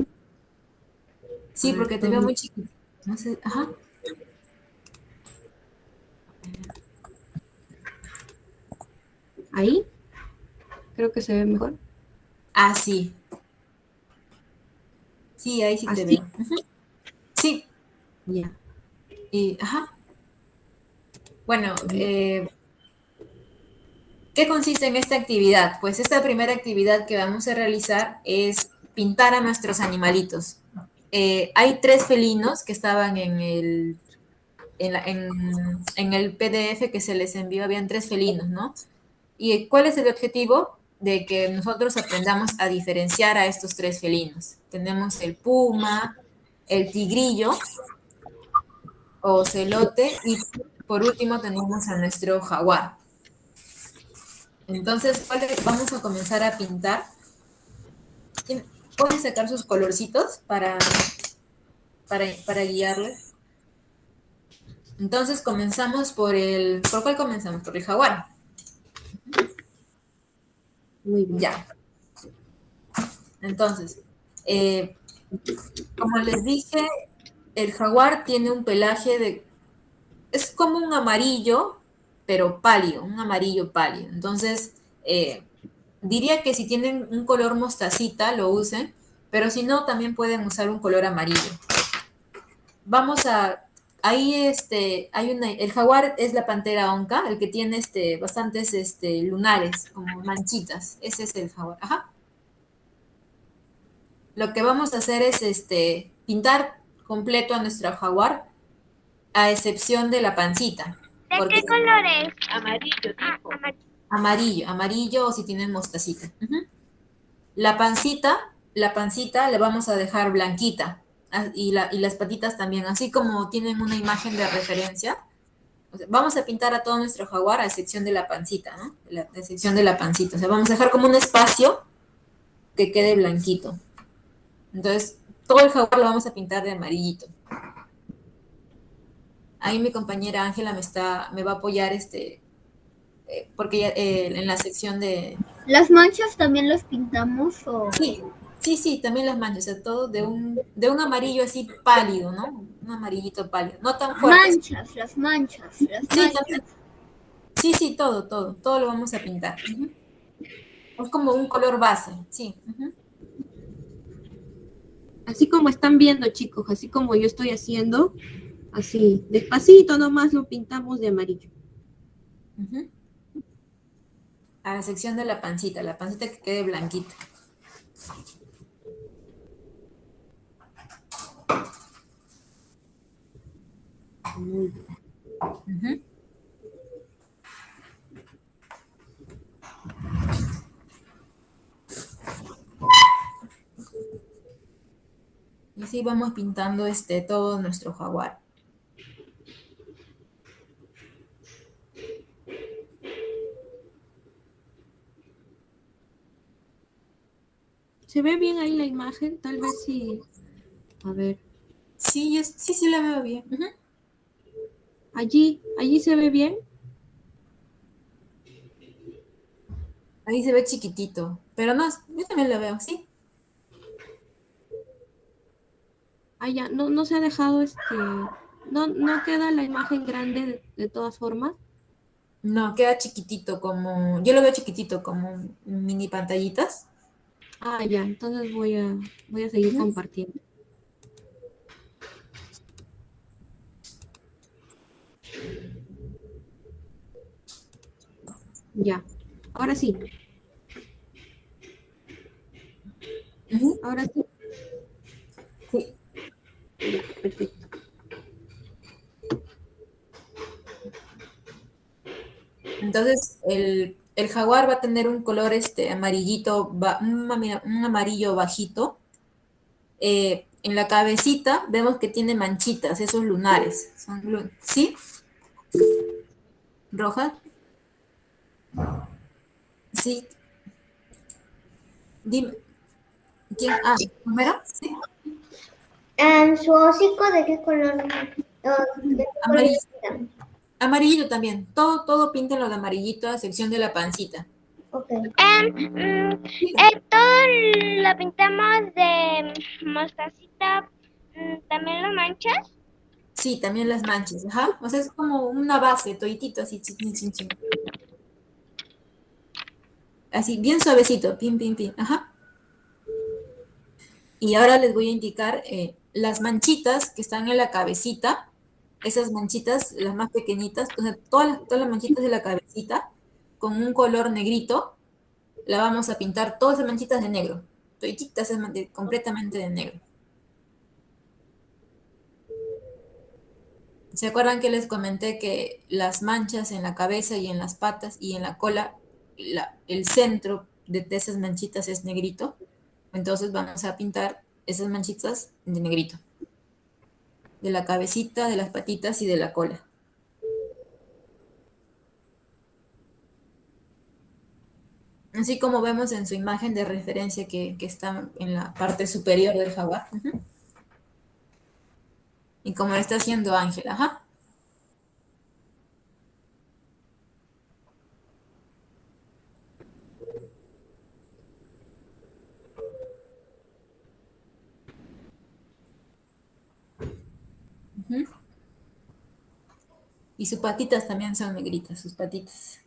Sí, porque te veo muy chiquito. No sé, ajá. Ahí. Creo que se ve mejor. Ah, sí. Sí, ahí sí te ¿Así? veo. Sí, Ya. y, ajá. Bueno, eh, ¿qué consiste en esta actividad? Pues esta primera actividad que vamos a realizar es pintar a nuestros animalitos. Eh, hay tres felinos que estaban en el, en, la- en- en el PDF que se les envió, habían tres felinos, ¿no? ¿Y cuál es el objetivo? De que nosotros aprendamos a diferenciar a estos tres felinos. Tenemos el puma, el tigrillo o celote y por último tenemos a nuestro jaguar. Entonces, vamos a comenzar a pintar. ¿Quién- ¿Pueden sacar sus colorcitos para, para, para guiarles? Entonces comenzamos por el... ¿Por cuál comenzamos? Por el jaguar. Muy bien. Ya. Entonces, eh, como les dije, el jaguar tiene un pelaje de... Es como un amarillo, pero pálido, un amarillo pálido. Entonces, eh, diría que si tienen un color mostacita, lo usen, pero si no, también pueden usar un color amarillo. Vamos a... Ahí este, hay una, el jaguar es la pantera onca, el que tiene este, bastantes este, lunares, como manchitas. Ese es el jaguar. Ajá. Lo que vamos a hacer es este, pintar completo a nuestro jaguar, a excepción de la pancita. ¿De porque- qué color es? Amarillo, Ah, tipo. amarillo. Amarillo, amarillo o si tienen mostacita. La pancita, la pancita le vamos a dejar blanquita y, la- y las patitas también, así como tienen una imagen de referencia. o sea, vamos a pintar a todo nuestro jaguar a excepción de la pancita, ¿no? La, a excepción de la pancita. O sea, vamos a dejar como un espacio que quede blanquito. Entonces, todo el jaguar lo vamos a pintar de amarillito. Ahí mi compañera Ángela me está, me va a apoyar este, eh, porque ya, eh, en la sección de, ¿Las manchas también las pintamos o...? Sí, sí, sí, también las manchas, o sea, todo de un, de un amarillo así pálido, ¿no? Un amarillito pálido, no tan fuerte. Manchas, las manchas, las Sí, manchas. también. Sí, sí, todo, todo, todo lo vamos a pintar. Es como un color base, sí. Así como están viendo, chicos, así como yo estoy haciendo, así, despacito nomás lo pintamos de amarillo. A la sección de la pancita, la pancita que quede blanquita. Y así vamos pintando este todo nuestro jaguar. ¿Se ve bien ahí la imagen? Tal vez sí. A ver, Sí, es- sí, sí la veo bien. Allí, allí se ve bien. Ahí se ve chiquitito, pero no, yo también lo veo, sí. Ah, ya, no, no se ha dejado este. No, no queda la imagen grande de, de todas formas. No, queda chiquitito, como, yo lo veo chiquitito, como mini pantallitas. Ah, ya, entonces voy a, voy a seguir compartiendo. Ya, ahora sí, ahora sí. Sí. Ya, perfecto. Entonces, el, el jaguar va a tener un color este amarillito, un, ama- un amarillo bajito. Eh, en la cabecita vemos que tiene manchitas, esos lunares. Son ¿Sí? ¿Roja? Sí. Dime. ¿Quién? Ah, ¿Romero? Sí. Em, ¿Su hocico de qué color? O, ¿de qué color Amarillo. está? Amarillito también. Todo, todo píntenlo de amarillito, a excepción de la pancita. Ok. Mm, eh, todo lo pintamos de mostacita, mm, también las manchas. Sí, también las manchas, ajá. O sea, es como una base, toitito, así, chin, chin, chin, chin. Así, bien suavecito, pim, pim, pim, ajá. Y ahora les voy a indicar eh, las manchitas que están en la cabecita, esas manchitas, las más pequeñitas, todas las, todas las manchitas de la cabecita, con un color negrito, la vamos a pintar todas esas manchitas de negro, de- completamente de negro. ¿Se acuerdan que les comenté que las manchas en la cabeza y en las patas y en la cola, la- el centro de, de esas manchitas es negrito? Entonces vamos a pintar esas manchitas de negrito. De la cabecita, de las patitas y de la cola. Así como vemos en su imagen de referencia que, que está en la parte superior del jaguar. Y como lo está haciendo Ángela, ajá. Ujú. Y sus patitas también son negritas, sus patitas.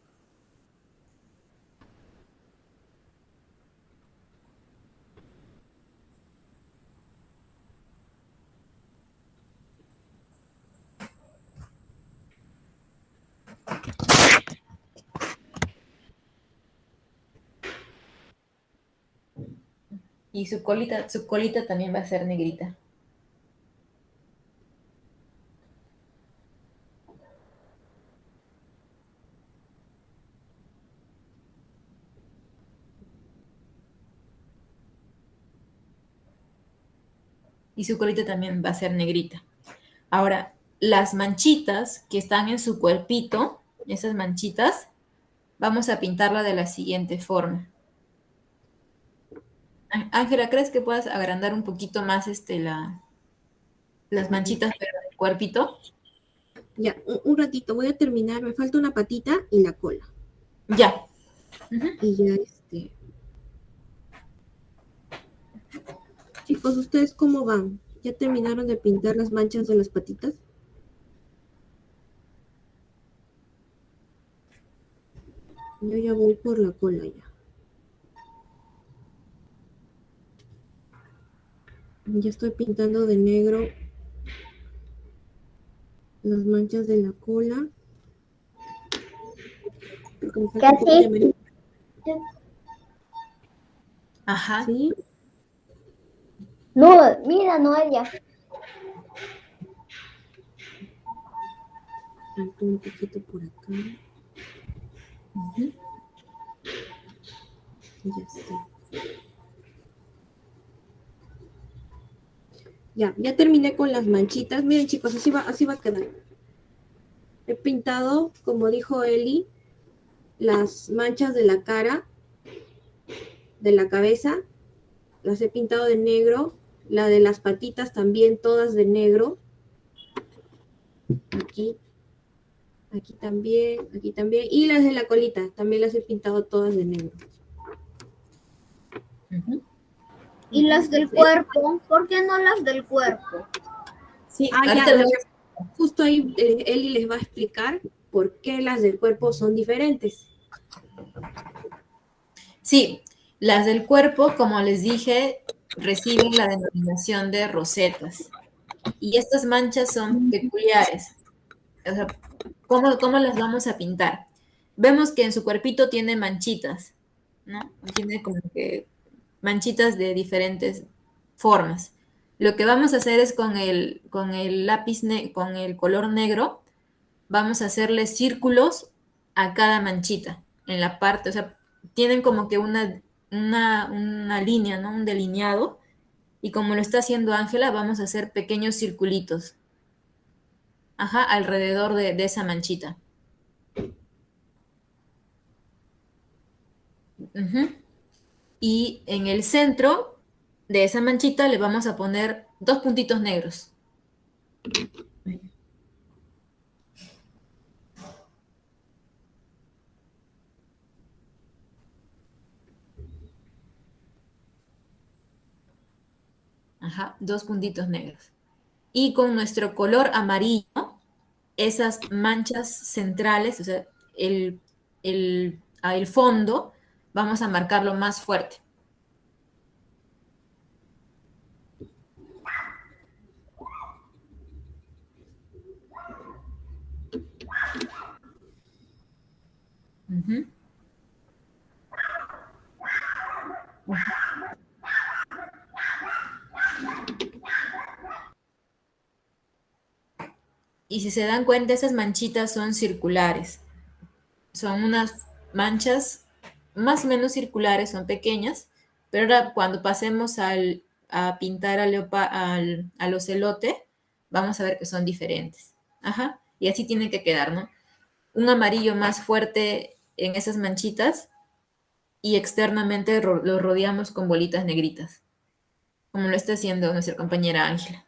Y su colita, su colita también va a ser negrita. Y su colita también va a ser negrita. Ahora, las manchitas que están en su cuerpito, esas manchitas, vamos a pintarla de la siguiente forma. Ángela, ¿crees que puedas agrandar un poquito más este, la, las manchitas pero del cuerpito? Ya, un, ratito, voy a terminar. Me falta una patita y la cola. Ya. Y ya este. Chicos, ¿ustedes cómo van? ¿Ya terminaron de pintar las manchas de las patitas? Yo ya voy por la cola ya. Ya estoy pintando de negro las manchas de la cola. Porque me falta un poco de amarillo, Ajá. ¿sí? No, mira, Noelia. Falta un poquito por acá. Ya está. Ya, ya terminé con las manchitas. Miren chicos, así va, así va a quedar. He pintado, como dijo Eli, las manchas de la cara, de la cabeza. Las he pintado de negro. La de las patitas también, todas de negro. Aquí. Aquí también, aquí también. Y las de la colita, también las he pintado todas de negro. ¿Y las del cuerpo? ¿Por qué no las del cuerpo? Sí, Ah, ya, lo Justo ahí eh, Eli les va a explicar por qué las del cuerpo son diferentes. Sí, las del cuerpo, como les dije, reciben la denominación de rosetas. Y estas manchas son peculiares. O sea, ¿cómo, cómo las vamos a pintar? Vemos que en su cuerpito tiene manchitas, ¿no? Tiene como que manchitas de diferentes formas. Lo que vamos a hacer es con el, con el lápiz, con el color negro, vamos a hacerle círculos a cada manchita en la parte, o sea, tienen como que una, una, una línea, ¿no? Un delineado. Y como lo está haciendo Ángela, vamos a hacer pequeños circulitos. Ajá, alrededor de, de esa manchita. Y en el centro de esa manchita le vamos a poner dos puntitos negros. Ajá, dos puntitos negros. Y con nuestro color amarillo, esas manchas centrales, o sea, el, el, el fondo, vamos a marcarlo más fuerte. Y si se dan cuenta, esas manchitas son circulares. Son unas manchas más o menos circulares, son pequeñas, pero ahora cuando pasemos al, a pintar al, al, al ocelote, vamos a ver que son diferentes. Ajá, y así tiene que quedar, ¿no? Un amarillo más fuerte en esas manchitas y externamente lo rodeamos con bolitas negritas, como lo está haciendo nuestra compañera Ángela.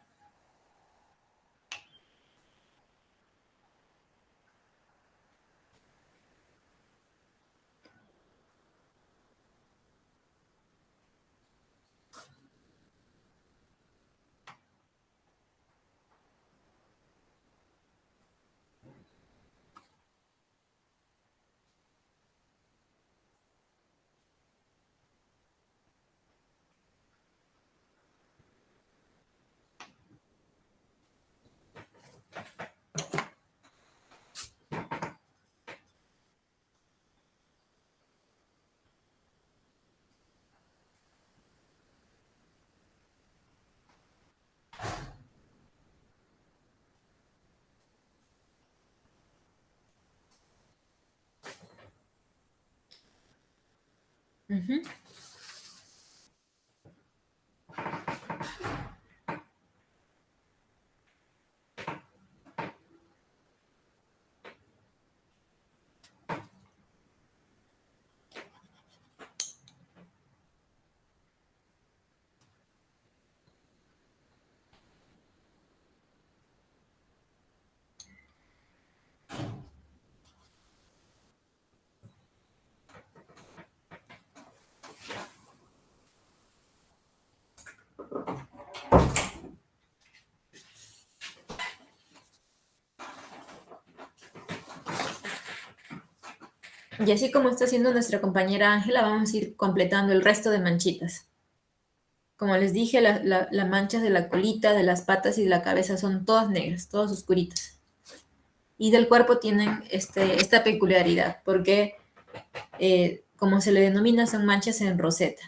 Mm-hmm. Y así como está haciendo nuestra compañera Ángela, vamos a ir completando el resto de manchitas. Como les dije, las manchas de la colita, de las patas y de la cabeza son todas negras, todas oscuritas. Y del cuerpo tienen este, esta peculiaridad, porque eh, como se le denomina, son manchas en roseta.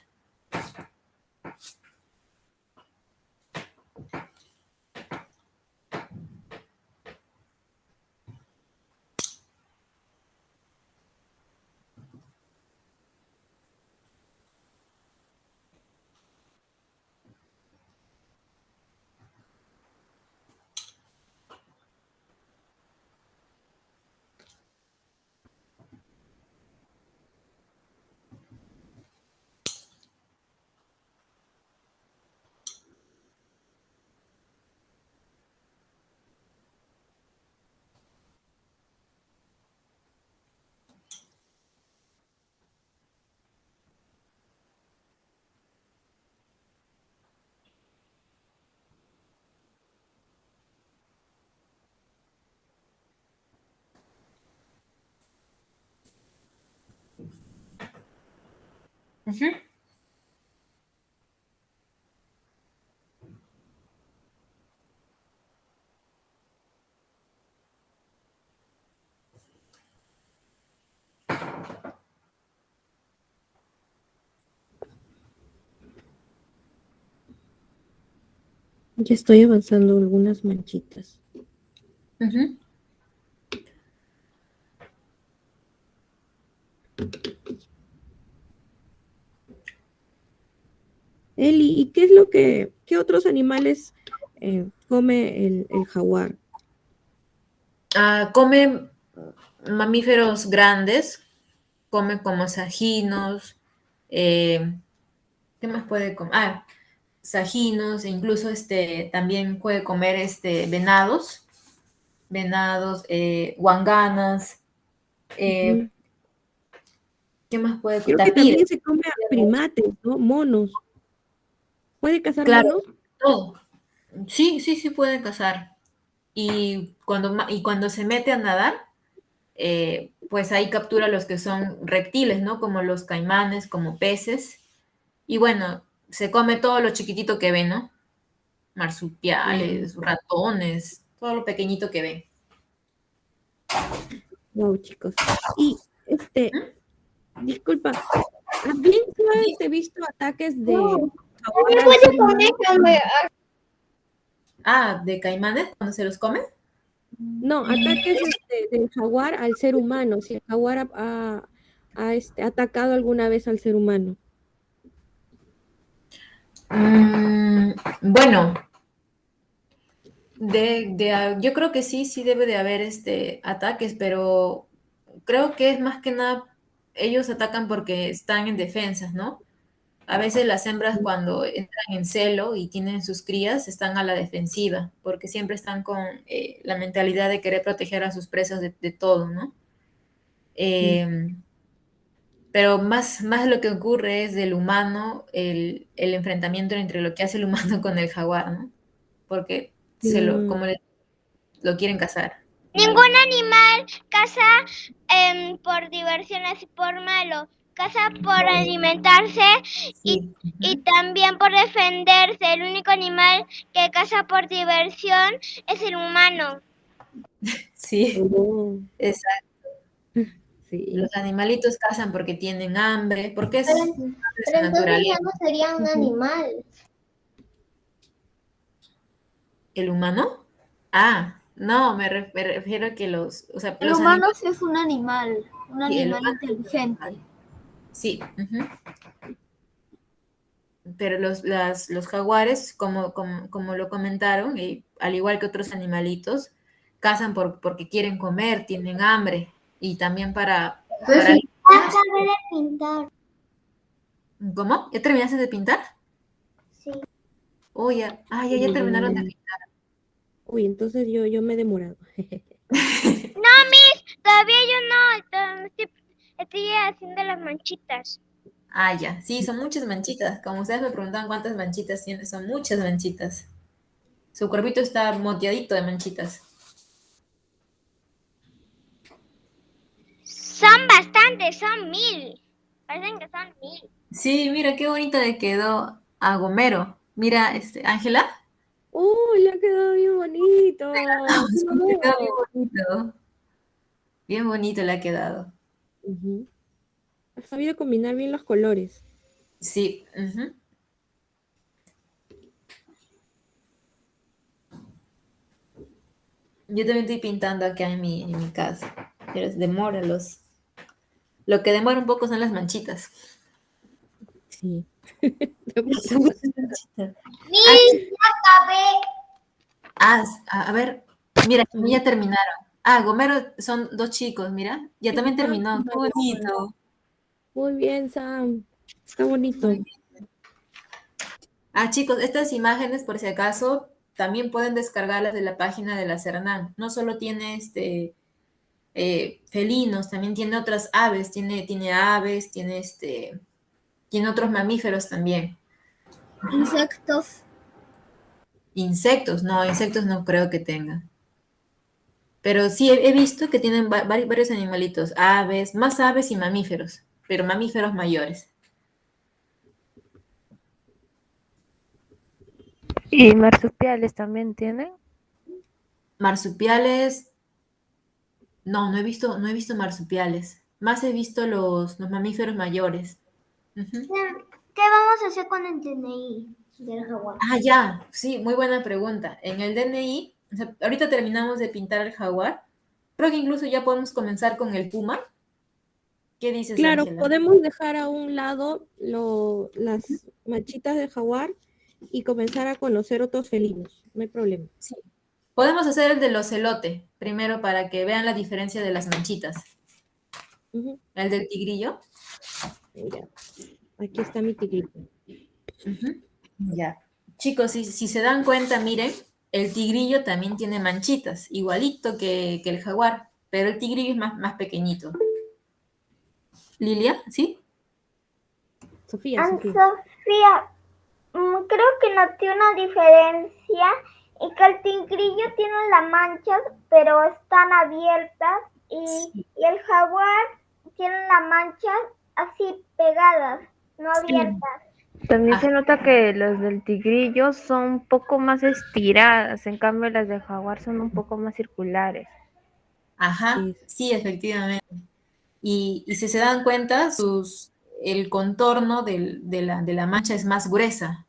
Ya estoy avanzando algunas manchitas. Eli, ¿y qué es lo que, qué otros animales eh, come el, jaguar? Ah, come mamíferos grandes, come como sajinos, eh, ¿qué más puede comer? Ah, sajinos, e incluso este, también puede comer este, venados, venados, eh, guanganas, ¿qué más puede comer? Creo que también se come a primates, ¿no? Monos. ¿Puede cazar claro. Todo. Sí, sí, sí pueden cazar. Y cuando, y cuando se mete a nadar, eh, pues ahí captura los que son reptiles, ¿no? Como los caimanes, como peces. Y bueno, se come todo lo chiquitito que ve, ¿no? Marsupiales, ratones, todo lo pequeñito que ve. Wow, chicos. Y este, disculpa, ¿bien he visto ataques de Ah, ¿de caimanes cuando se los come? No, ataques este, del jaguar al ser humano, si el jaguar ha, este, atacado alguna vez al ser humano. Mm, bueno, de, yo creo que sí, sí debe de haber este, ataques, pero creo que es más que nada, ellos atacan porque están en defensas, ¿no? A veces las hembras cuando entran en celo y tienen sus crías están a la defensiva, porque siempre están con eh, la mentalidad de querer proteger a sus presas de, todo, ¿no? Em, pero más, más lo que ocurre es del humano, el, enfrentamiento entre lo que hace el humano con el jaguar, ¿no? Porque se lo, como lo quieren cazar. Ningún animal caza em, por diversión así por malo caza por alimentarse y, también por defenderse. El único animal que caza por diversión es el humano. Sí, exacto. Los animalitos cazan porque tienen hambre, porque es, pero, entonces ya no sería un animal. ¿El humano? Ah, no, me, refiero a que los... O sea, el humano sí es un animal, un animal inteligente. Sí. Pero los, los jaguares, como, como, lo comentaron, y al igual que otros animalitos, cazan por, porque quieren comer, tienen hambre y también para... Pues para... de pintar. ¿Cómo? ¿Ya terminaste de pintar? Sí. Oh, ya. Ah, ya, ya terminaron de pintar. Uy, entonces yo, yo me he demorado. no, Miss, todavía yo no. Estoy haciendo las manchitas. Ah, ya. Sí, son muchas manchitas. Como ustedes me preguntaban cuántas manchitas tiene, son muchas manchitas. Su cuerpito está moteadito de manchitas. Son bastantes, son mil. Parecen que son mil. Sí, mira qué bonito le quedó a Gomero. Mira, este, Ángela. Uy, le ha quedado bien bonito. Le quedado bien bonito. Bien bonito le ha quedado. Ha sabido combinar bien los colores. Sí. Yo también estoy pintando acá en mi, en mi casa. Pero demora los... Lo que demora un poco son las manchitas. Sí. ah, a ver, mira, ya terminaron. Ah, Gomero son dos chicos, mira. Ya también terminó. Qué bonito. Muy bien, Sam. Está bonito. Ah, chicos, estas imágenes, por si acaso, también pueden descargarlas de la página de la Cernam. No solo tiene este eh, felinos, también tiene otras aves, tiene, tiene aves, tiene este, tiene otros mamíferos también. Insectos. Insectos, no, insectos no creo que tenga. Pero sí he, visto que tienen varios animalitos, aves, más aves y mamíferos, pero mamíferos mayores. ¿Y marsupiales también tienen? Marsupiales, no, no he visto, no he visto marsupiales. Más he visto los, los mamíferos mayores. ¿Qué vamos a hacer con el DNI del jaguar? Ah, ya, sí, muy buena pregunta. En el DNI ahorita terminamos de pintar el jaguar. Creo que incluso ya podemos comenzar con el puma. ¿Qué dices? Claro, podemos dejar a un lado las manchitas del jaguar y comenzar a conocer otros felinos. No hay problema. Sí. Podemos hacer el del ocelote primero para que vean la diferencia de las manchitas. El del tigrillo. aquí está mi tigrillo. Ya. Chicos, si, si se dan cuenta, miren, el tigrillo también tiene manchitas, igualito que, el jaguar, pero el tigrillo es más, más pequeñito. Lilia, ¿sí? Sofía, Sofía. mm, creo que noté una diferencia y que el tigrillo tiene las manchas, pero están abiertas y, y el jaguar tiene las manchas así pegadas, no abiertas. También se Ah. nota que los del tigrillo son un poco más estiradas, en cambio las del jaguar son un poco más circulares. Ajá, Sí. sí, efectivamente. Y, y si se dan cuenta, sus, el contorno del- de, la, de la mancha es más gruesa.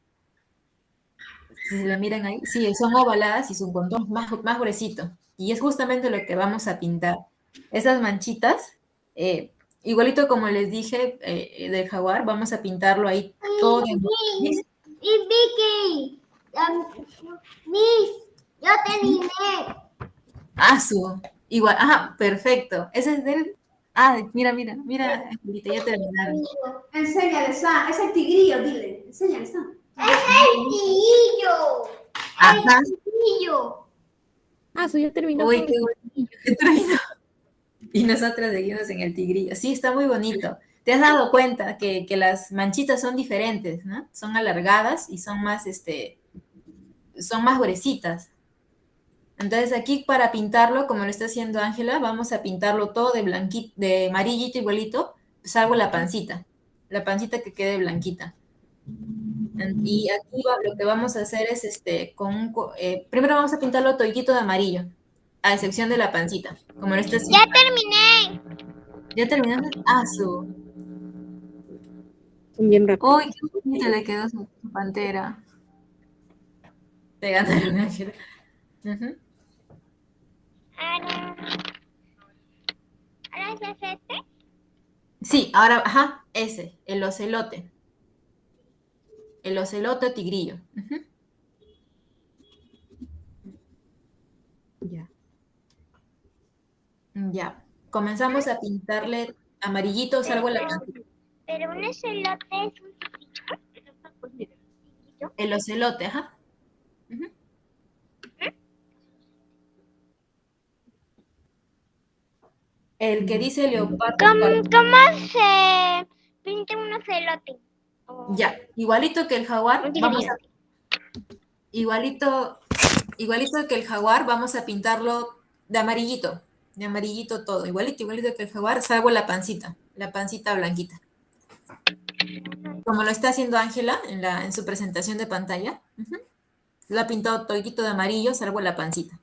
Si se la miran ahí, sí, son ovaladas y su contorno es más, más gruesito. Y es justamente lo que vamos a pintar. Esas manchitas, eh, igualito como les dije eh, del jaguar, vamos a pintarlo ahí todo. Y Vicky, Miss, yo terminé. Ah, su, igual, ajá, perfecto. Ese es del... Ah, mira, mira, mira, Angelita, ya terminaron. Enséñale, Sam. Es el tigrillo, dile. Enséñale, Sam. ¡Tigrillo! Ajá. ¡Tigrillo! Ah, eso ya terminó. Uy, qué el- bonito. qué bonito. Y nosotras seguimos en el tigrillo. Sí, está muy bonito. ¿Te has dado cuenta que, que las manchitas son diferentes, ¿no? Son alargadas y son más, este, son más gruesitas. Entonces aquí para pintarlo, como lo está haciendo Ángela, vamos a pintarlo todo de blanquito, de amarillito igualito, salvo la pancita. La pancita que quede blanquita. Y aquí lo que vamos a hacer es, este, con un eh, primero vamos a pintarlo todito de amarillo, a excepción de la pancita, como lo está. Ya terminé. ¿Ya terminaste? Ah, su. Bien. Uy, qué bonita le quedó su, su pantera. Te ganaron, Ángela. Ujú. Ahora. Ahora es este. Sí, ahora, ajá, ese, el ocelote. El ocelote tigrillo. Ujú. Ya. Ya. Comenzamos a pintarle amarillito, salvo la. Pero un celote es un. El ocelote, ajá. El que dice leopardo. ¿Cómo, cómo se pinta un celote? O- Ya, igualito que el jaguar, vamos a, igualito, igualito que el jaguar, vamos a pintarlo de amarillito, de amarillito todo, igualito, igualito que el jaguar, salvo la pancita, la pancita blanquita. Como lo está haciendo Ángela en, la, en su presentación de pantalla. ujú. Lo ha pintado todito de amarillo, salvo la pancita.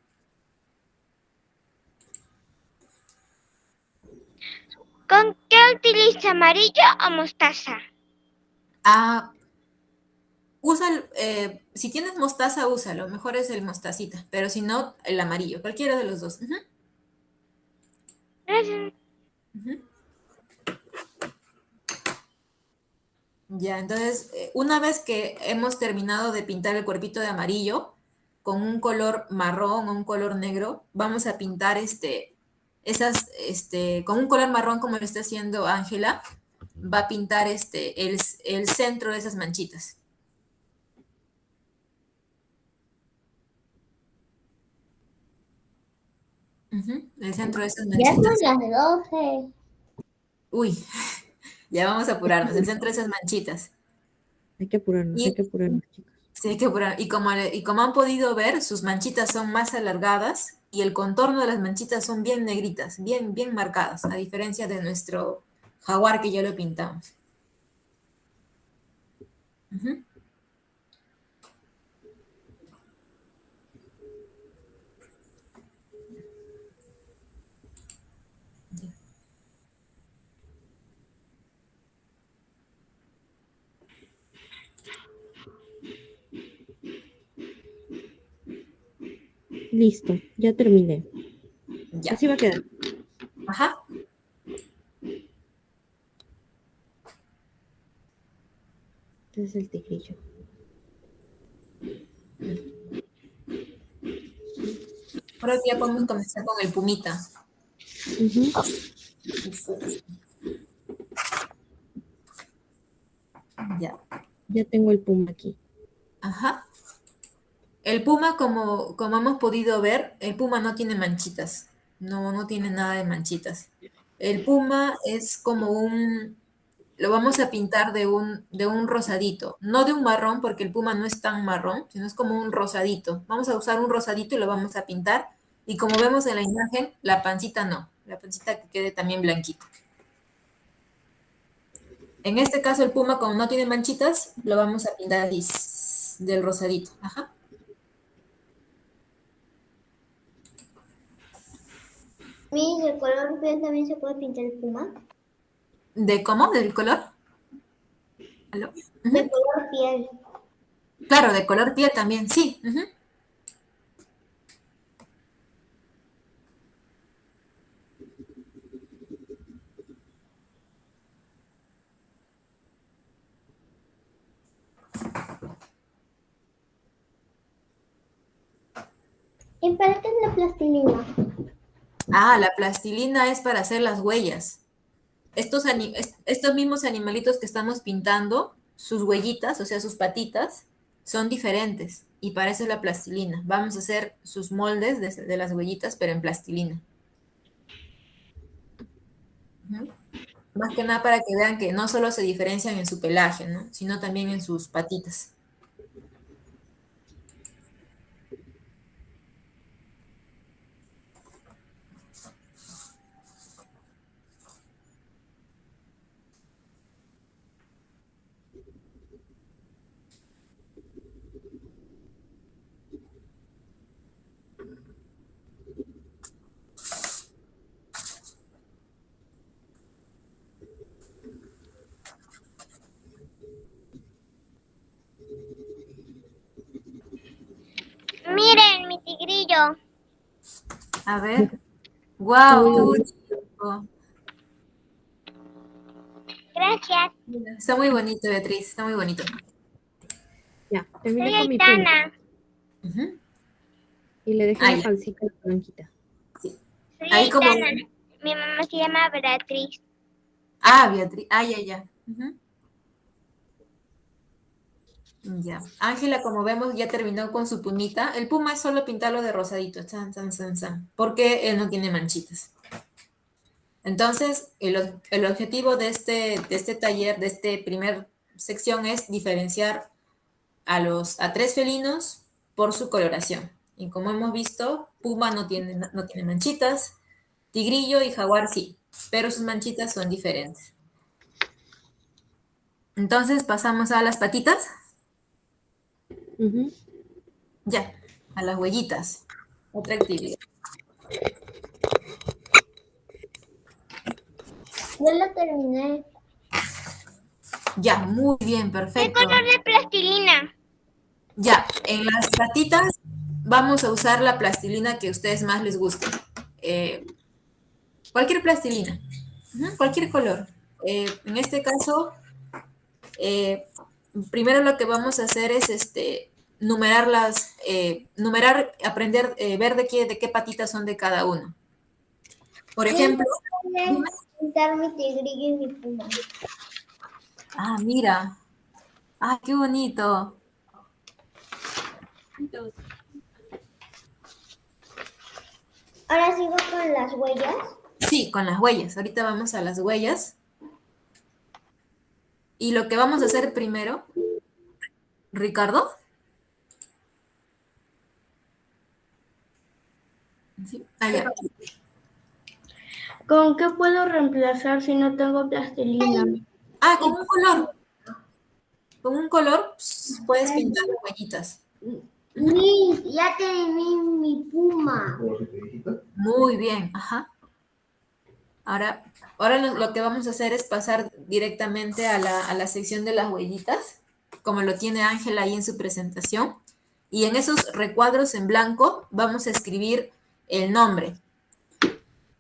¿Con qué utiliza amarillo o mostaza? Ah, usa, el- eh, si tienes mostaza, úsalo, mejor es el mostacita, pero si no, el amarillo, cualquiera de los dos. Ya, entonces, eh, una vez que hemos terminado de pintar el cuerpito de amarillo con un color marrón o un color negro, vamos a pintar este, esas, este, con un color marrón como lo está haciendo Ángela, va a pintar este, el, el centro de esas manchitas. El centro de esas Ya manchitas. son las 12. Uy, ya vamos a apurarnos. El centro de esas manchitas. Hay que apurarnos, Y- hay que apurarnos, chicos. Sí, hay que apurar. Y como, y como han podido ver, sus manchitas son más alargadas y el contorno de las manchitas son bien negritas, bien, bien marcadas, a diferencia de nuestro jaguar que ya lo pintamos. Ujú. Listo, ya terminé. Ya. Así va a quedar. Ajá. Este es el tigrillo. Ahora sí ya podemos comenzar con el pumita. Ujú. Ya. Ya tengo el puma aquí. Ajá. El puma, como, como hemos podido ver, el puma no tiene manchitas. No, no tiene nada de manchitas. El puma es como un, lo vamos a pintar de un, de un rosadito, no de un marrón, porque el puma no es tan marrón, sino es como un rosadito. Vamos a usar un rosadito y lo vamos a pintar. Y como vemos en la imagen, la pancita no, la pancita que quede también blanquita. En este caso el puma, como no tiene manchitas, lo vamos a pintar del rosadito. Ajá. ¿De color piel también se puede pintar el puma? ¿De cómo? ¿Del color? De color piel. Claro, de color piel también, sí. ¿Y para qué es la plastilina? Ah, la plastilina es para hacer las huellas. Estos, estos mismos animalitos que estamos pintando, sus huellitas, o sea, sus patitas, son diferentes. Y para eso es la plastilina. Vamos a hacer sus moldes de, las huellitas, pero en plastilina. Más que nada para que vean que no solo se diferencian en su pelaje, ¿no? sino también en sus patitas. A ver. ¡Guau! Gracias. Está muy bonito, Beatriz. Está muy bonito. Ya, terminé con mi prima. Y le dejé la pancita blanquita. Sí. Ahí como... Mi mamá se llama Beatriz. Ah, Beatriz. Ah, ya, ya. Ya. Ángela, como vemos, ya terminó con su pumita. El puma es solo pintarlo de rosadito, chan, chan, chan, porque él no tiene manchitas. Entonces, el, objetivo de este, de este taller, de esta primer sección, es diferenciar a, los, a tres felinos por su coloración. Y como hemos visto, puma no tiene, no tiene manchitas, tigrillo y jaguar sí, pero sus manchitas son diferentes. Entonces, pasamos a las patitas. Ya, a las huellitas. Otra actividad. Ya la terminé. Ya, muy bien, perfecto. ¿Qué color de plastilina? Ya, en las patitas vamos a usar la plastilina que a ustedes más les guste. Eh, cualquier plastilina, cualquier color. Eh, en este caso, eh, primero lo que vamos a hacer es este, numerar las, eh, numerar, aprender, eh, ver de qué, de qué patitas son de cada uno. Por ejemplo... Pintar mi tigrillo y mi puma. Ah, mira. Ah, qué bonito. Ahora sigo con las huellas. Sí, con las huellas. Ahorita vamos a las huellas. Y lo que vamos a hacer primero, Ricardo. Ah, ¿Con qué puedo reemplazar si no tengo plastilina? Ah, con un color. Con un color pues, puedes pintar las huellitas. ya tenía mi puma. Muy bien, ajá. Ahora, ahora lo, que vamos a hacer es pasar directamente a la, a la sección de las huellitas, como lo tiene Ángela ahí en su presentación. Y en esos recuadros en blanco vamos a escribir el nombre.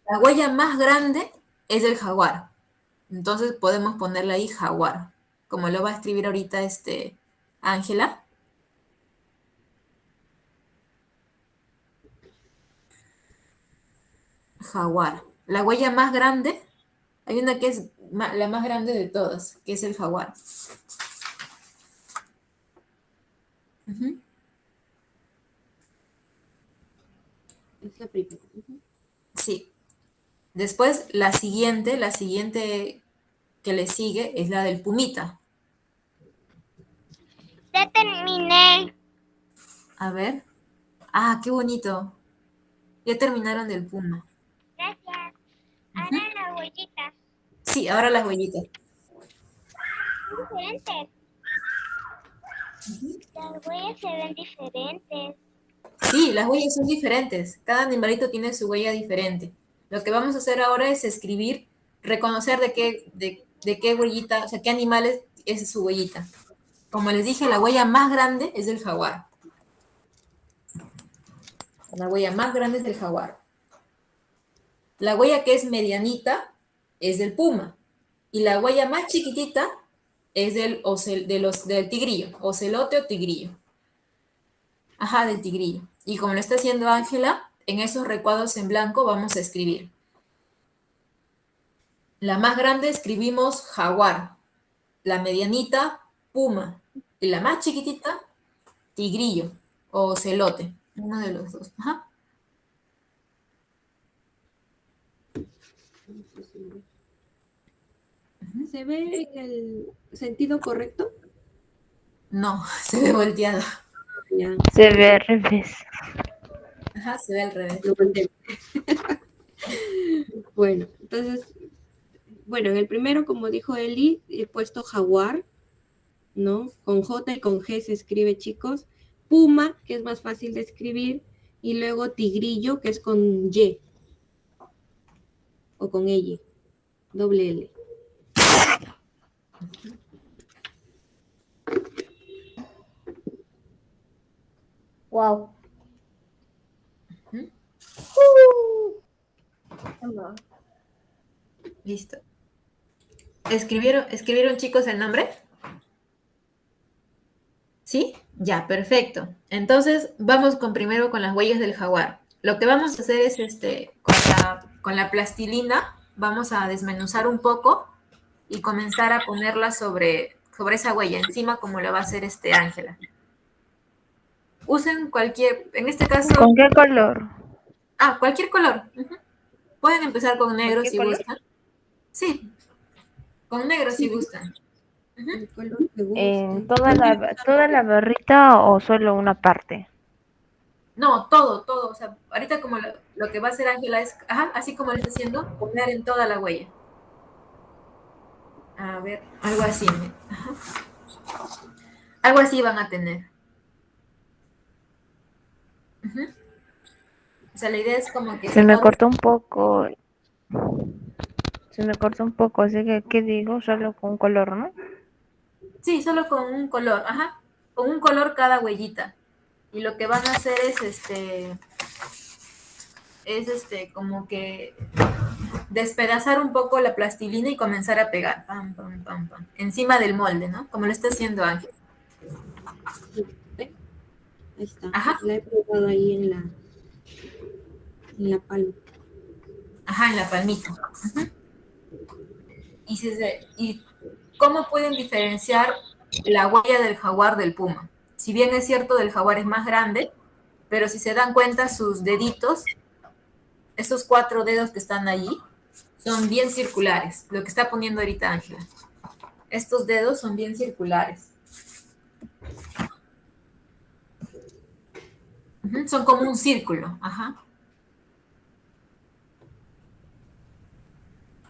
La huella más grande es el jaguar. Entonces podemos ponerle ahí jaguar, como lo va a escribir ahorita este Ángela. Jaguar. La huella más grande, hay una que es la más grande de todas, que es el jaguar. Es la primera. Sí. Después, la siguiente, la siguiente que le sigue es la del pumita. Ya terminé. A ver. Ah, qué bonito. Ya terminaron del puma. Gracias. Ahora la huellita. Sí, ahora las huellitas. Diferentes. Las huellas se ven diferentes. Sí, las huellas son diferentes. Cada animalito tiene su huella diferente. Lo que vamos a hacer ahora es escribir, reconocer de qué, de, de qué huellita, o sea, qué animales es su huellita. Como les dije, la huella más grande es del jaguar. La huella más grande es del jaguar. La huella que es medianita es del puma. Y la huella más chiquitita es del, de los, del tigrillo, ocelote o tigrillo. Ajá, del tigrillo. Y como lo está haciendo Ángela, en esos recuadros en blanco vamos a escribir. La más grande escribimos jaguar. La medianita, puma. Y la más chiquitita, tigrillo o ocelote. Uno de los dos. Ajá. ¿Se ve en el sentido correcto? No, se ve volteado. Ya, Se ve al revés. Ajá, se ve al revés. lo bueno, entonces, bueno, en el primero, como dijo Eli, he puesto jaguar, ¿no? Con J y con G se escribe, chicos. Puma, que es más fácil de escribir. Y luego tigrillo, que es con Y. O con L. Doble L. Wow. Listo. ¿Escribieron, ¿Escribieron chicos el nombre? ¿Sí? Ya, perfecto. Entonces, vamos con primero con las huellas del jaguar. Lo que vamos a hacer es, este, con la plastilina, vamos a desmenuzar un poco y comenzar a ponerla sobre, sobre esa huella, encima como lo va a hacer este Ángela. Usen cualquier, en este caso, ¿Con qué color? ah, cualquier color. Pueden empezar con negro ¿Cualquier si color? gustan. Sí, con negro si gustan. Ujú. El color que ¿En guste. toda la, toda la barrita o solo una parte? No, todo, todo. O sea, ahorita como lo, lo que va a hacer Ángela es, ajá, así como lo está haciendo, poner en toda la huella. A ver, algo así. Algo así van a tener. O sea, la idea es como que... Se me cortó un poco. Se me cortó un poco, así que, ¿qué digo? Solo con un color, ¿no? Sí, solo con un color, ajá. Con un color cada huellita. Y lo que van a hacer es este. Es este, como que despedazar un poco la plastilina y comenzar a pegar. Pam, pam, pam, pam. Encima del molde, ¿no? Como lo está haciendo Ángel. Ahí está. Ajá. La he probado ahí en la, en la palma. Ajá, en la palmita. Y, si se- ¿Y cómo pueden diferenciar la huella del jaguar del puma? Si bien es cierto, del jaguar es más grande, pero si se dan cuenta, sus deditos, esos cuatro dedos que están allí, son bien circulares. Lo que está poniendo ahorita Ángela. Estos dedos son bien circulares. Son como un círculo. Ajá.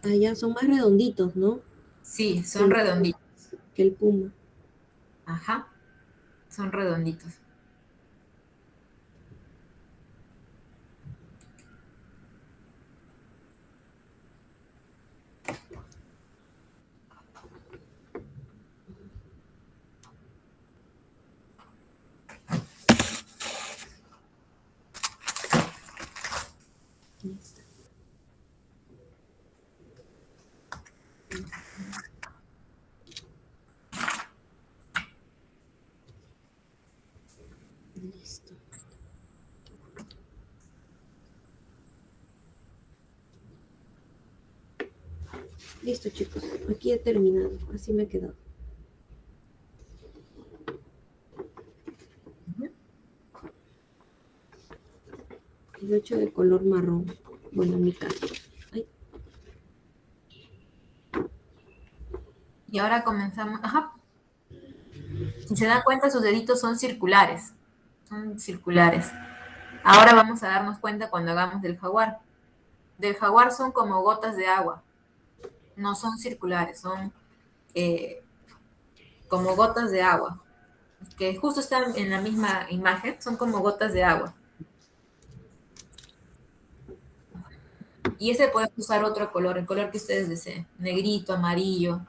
Allá son más redonditos, ¿no? Sí, son redonditos. Que el puma. Ajá. Son redonditos. Listo. Chicos. Aquí he terminado. Así me he quedado. El 8 de color marrón. Bueno, en mi caso. Ay. Y ahora comenzamos. Ajá. Si se dan cuenta, sus deditos son circulares. Son circulares. Ahora vamos a darnos cuenta cuando hagamos del jaguar. Del jaguar son como gotas de agua. No son circulares, son eh, como gotas de agua. Que justo están en la misma imagen, son como gotas de agua. Y ese puede usar otro color, el color que ustedes deseen. Negrito, amarillo.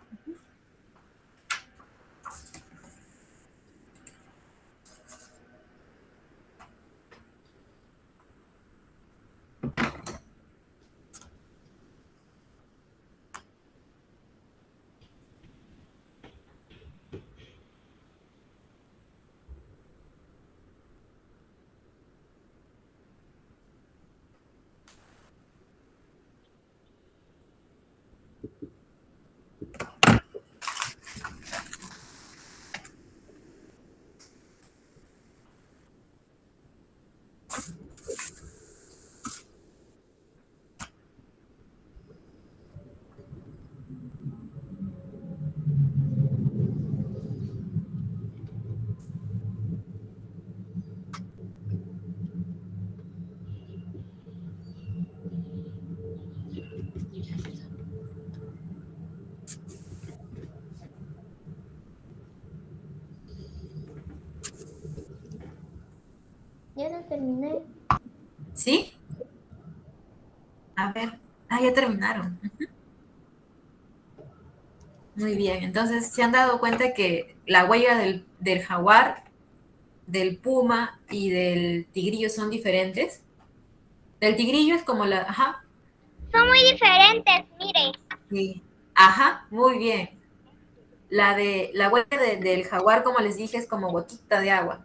Ya no terminé. ¿Sí? A ver. Ah, ya terminaron. Muy bien. Entonces, ¿se han dado cuenta que la huella del, del jaguar, del puma y del tigrillo son diferentes? Del tigrillo es como la... Ajá. Son muy diferentes, mire. Sí. Ajá, muy bien. La de la huella de- del jaguar, como les dije, es como gotita de agua.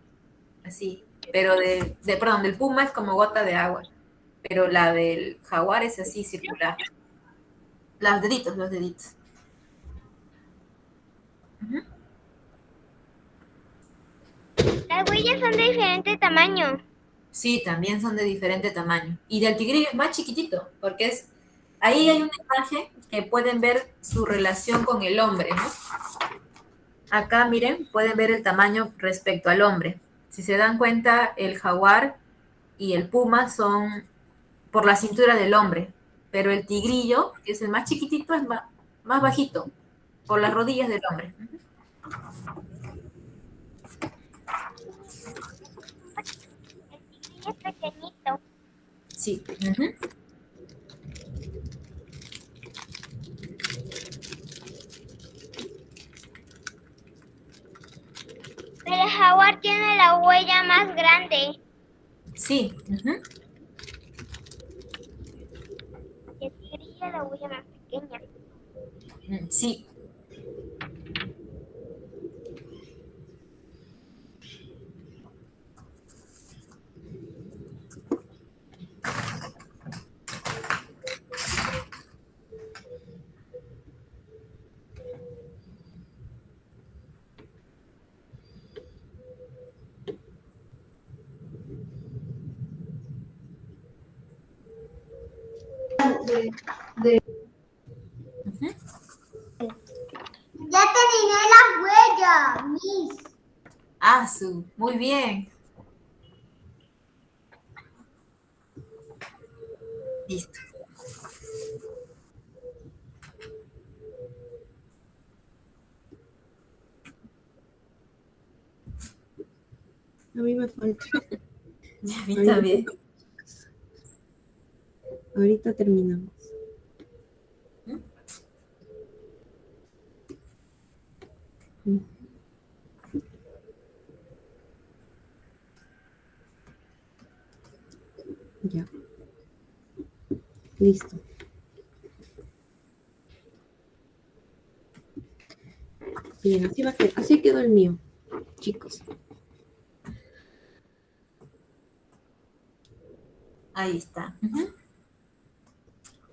Así. Pero de, de, perdón, del puma es como gota de agua. Pero la del jaguar es así, circular. Los deditos, los deditos. Las huellas son de diferente tamaño. Sí, también son de diferente tamaño. Y del tigrillo es más chiquitito, porque es... Ahí hay una imagen que pueden ver su relación con el hombre, ¿no? Acá, miren, pueden ver el tamaño respecto al hombre. Si se dan cuenta, el jaguar y el puma son por la cintura del hombre, pero el tigrillo, que es el más chiquitito, es más, más bajito, por las rodillas del hombre. El tigrillo es pequeñito. Sí. ujú. Pero el jaguar tiene la huella más grande. Sí. Y tigrillo la huella más pequeña. Mm, Sí. Ujú. Ya terminé la huella, Miss. Ah, su, muy bien. Listo. A mí me falta. A mí también. Ahorita terminamos. Ya. Listo. Bien, así, va a quedar- así quedó el mío, chicos. Ahí está.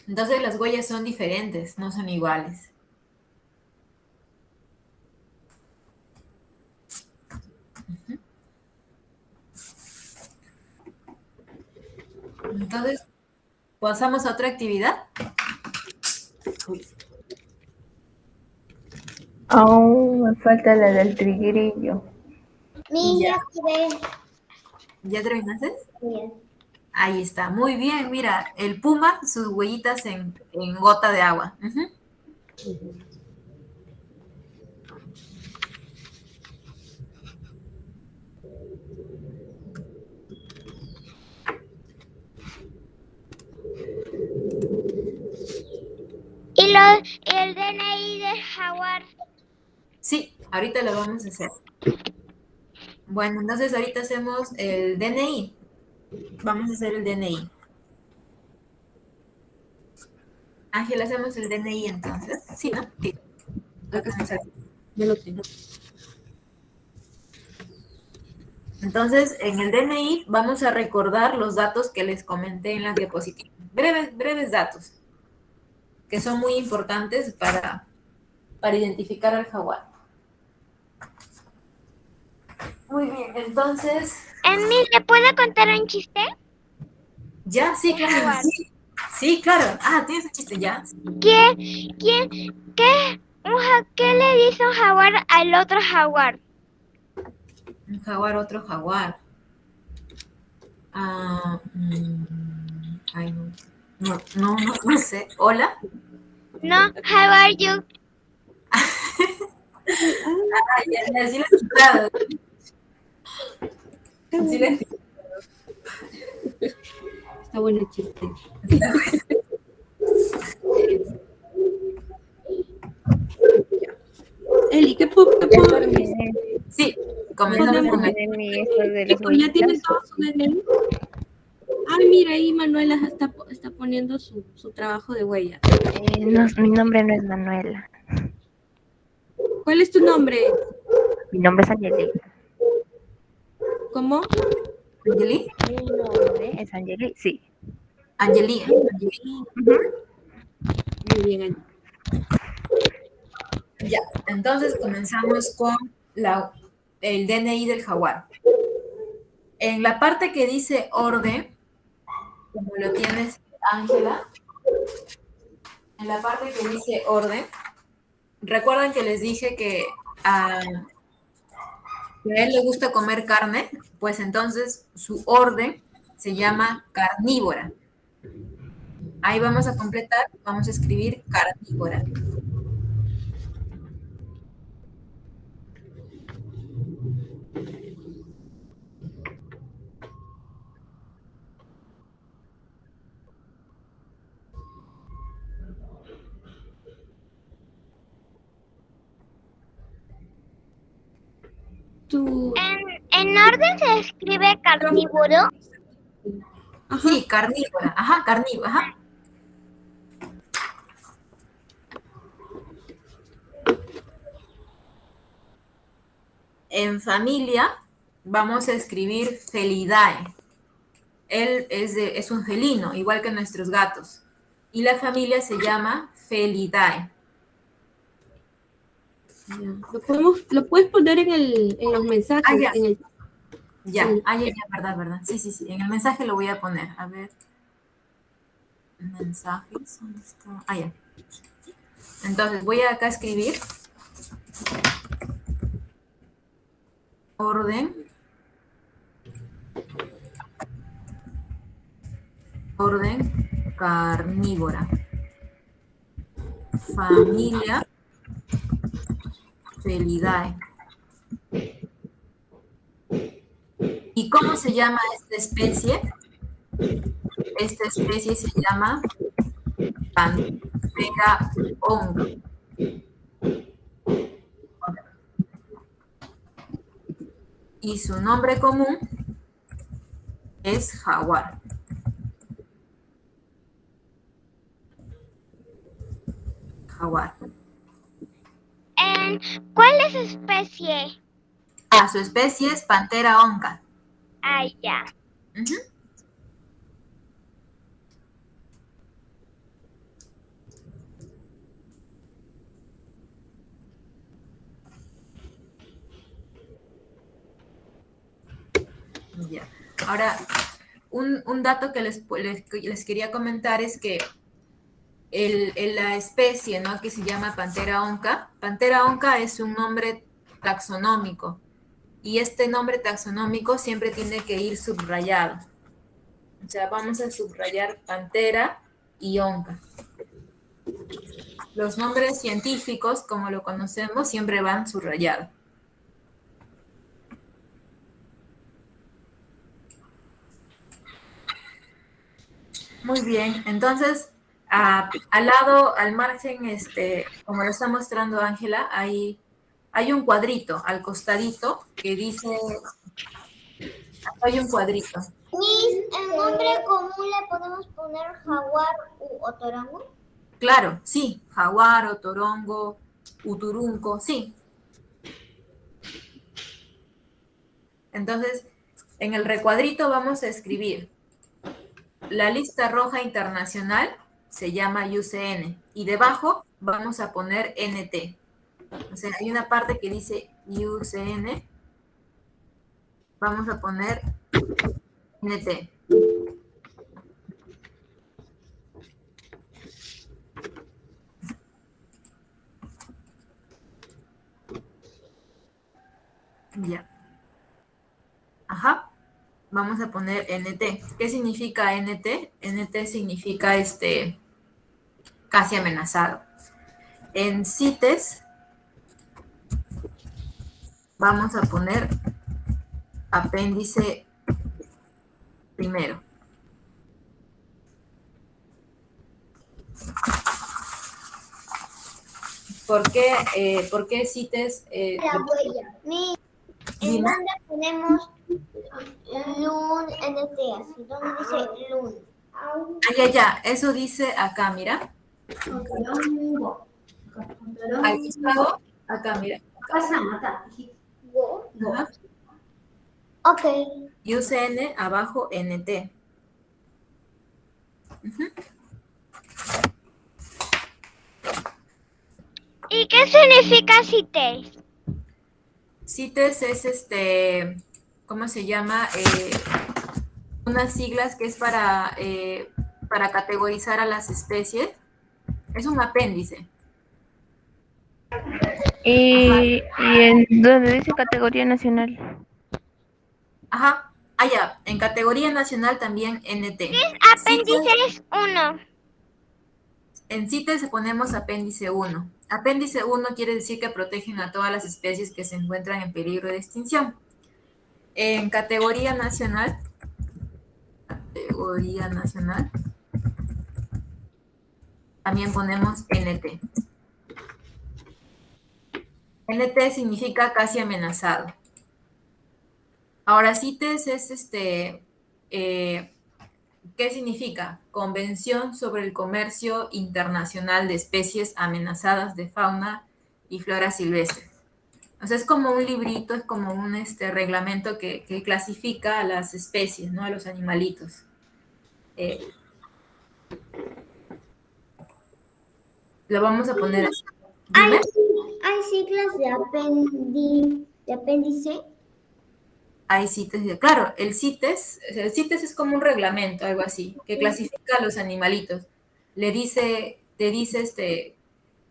Entonces las huellas son diferentes, no son iguales. Entonces, pasamos a otra actividad. Aún me falta la del tigrillo. Niña, ¿Ya terminaste? Bien. Ahí está, muy bien. Mira, el puma, sus huellitas en, en gota de agua. Y, lo, el DNI del jaguar. Sí, ahorita lo vamos a hacer. Bueno, entonces ahorita hacemos el DNI. Vamos a hacer el DNI. Ángel, hacemos el DNI entonces. Sí, ¿no? Sí. Acá está. Ya lo tengo. Entonces, en el DNI vamos a recordar los datos que les comenté en las diapositivas. Breves, breves datos, que son muy importantes para, para identificar al jaguar. Muy bien, entonces, Emil, ¿le puedo contar un chiste? ya, sí, claro. Sí, sí, claro. Ah, tienes un chiste ya. ¿Quién, quién, qué, un ja- qué le dice un jaguar al otro jaguar? Un jaguar, otro jaguar. Ah, mm, ay, no. No, no, no, no sé. ¿Hola? No, how are you? Ah, ya, ya, sí lo he escuchado. He escuchado. Está bueno el chiste. Eli, ¿qué puedo, qué puedo Sí, con el Chicos, ¿ya huellitas. todo su DNI? Ay, mira, ahí Manuela está, está poniendo su, su trabajo de huella. Eh, no, mi nombre no es Manuela. ¿Cuál es tu nombre? Mi nombre es Angeli. ¿Cómo? Angeli. Mi nombre es Angeli, sí. Angeli. Angeli. Muy bien, Ani. Ya, entonces comenzamos con la, el DNI del jaguar. En la parte que dice orden, como lo tienes, Ángela, en la parte que dice orden, recuerdan que les dije que que a él le gusta comer carne, pues entonces su orden se llama carnívora. Ahí vamos a completar, vamos a escribir carnívora. En, en orden se escribe carnívoro. Ajá. Sí, carnívora, ajá, carnívora, ajá. En familia vamos a escribir Felidae. Él es, de- es un felino, igual que nuestros gatos. Y la familia se llama Felidae. Ya. Lo, podemos, lo puedes poner en, el, en los mensajes. Ah, ya. en el- Ya, ah, ya, ya, verdad, verdad. Sí, sí, sí. En el mensaje lo voy a poner. A ver. Mensajes, ¿dónde está? Ah, ya. Entonces, voy a acá escribir. Orden. Orden carnívora. Familia ¿Y cómo se llama esta especie? Esta especie se llama Pantera honga. Y su nombre común es jaguar. Jaguar. En, ¿Cuál es su especie? Ah, su especie es Pantera onca. Ay, ya. Ahora, un, un dato que les, les, les quería comentar es que la especie, ¿no? Que se llama Pantera onca. Pantera onca es un nombre taxonómico y este nombre taxonómico siempre tiene que ir subrayado. O sea, vamos a subrayar Pantera y onca. Los nombres científicos, como lo conocemos, siempre van subrayados. Muy bien, entonces al lado, al margen, este, como lo está mostrando Ángela, hay, hay un cuadrito al costadito que dice, hay un cuadrito. Miss, ¿el nombre común le podemos poner jaguar u otorongo? Claro, sí, jaguar, otorongo, uturunco, sí. Entonces, en el recuadrito vamos a escribir la lista roja internacional se llama UCN y debajo vamos a poner NT. O sea, hay una parte que dice UCN. Vamos a poner NT. Ya. Ajá vamos a poner NT. ¿Qué significa NT? NT significa este casi amenazado. En CITES vamos a poner apéndice primero. ¿Por qué, eh, ¿por qué CITES? Eh, La huella. ¿En dónde ponemos Lun NT, así, ¿dónde dice Lun? Ay, ay, ya, eso dice acá, mira. Al costado, acá, mira. Ajá. Ok. UCN, abajo NT. ¿Y qué significa CITES? CITES es este, ¿cómo se llama? Eh, unas siglas que es para, eh, para categorizar a las especies. Es un apéndice. ¿Y, en dónde dice categoría nacional? Ajá. Ah, ya. En categoría nacional también NT. ¿Qué apéndice es 1? En CITES ponemos apéndice 1. Apéndice 1 quiere decir que protegen a todas las especies que se encuentran en peligro de extinción. En categoría nacional, categoría nacional, también ponemos NT. NT significa casi amenazado. Ahora, CITES es este, eh, ¿Qué significa? Convención sobre el Comercio Internacional de Especies Amenazadas de Fauna y Flora Silvestre. O es como un librito, es como un este, reglamento que, clasifica a las especies, ¿no? A los animalitos. Eh, lo vamos a poner así. ¿Hay, ¿Hay, siglas de, de apéndice? hay CITES. Claro, el CITES, el CITES es como un reglamento, algo así, que clasifica a los animalitos. Le dice, te dice, este,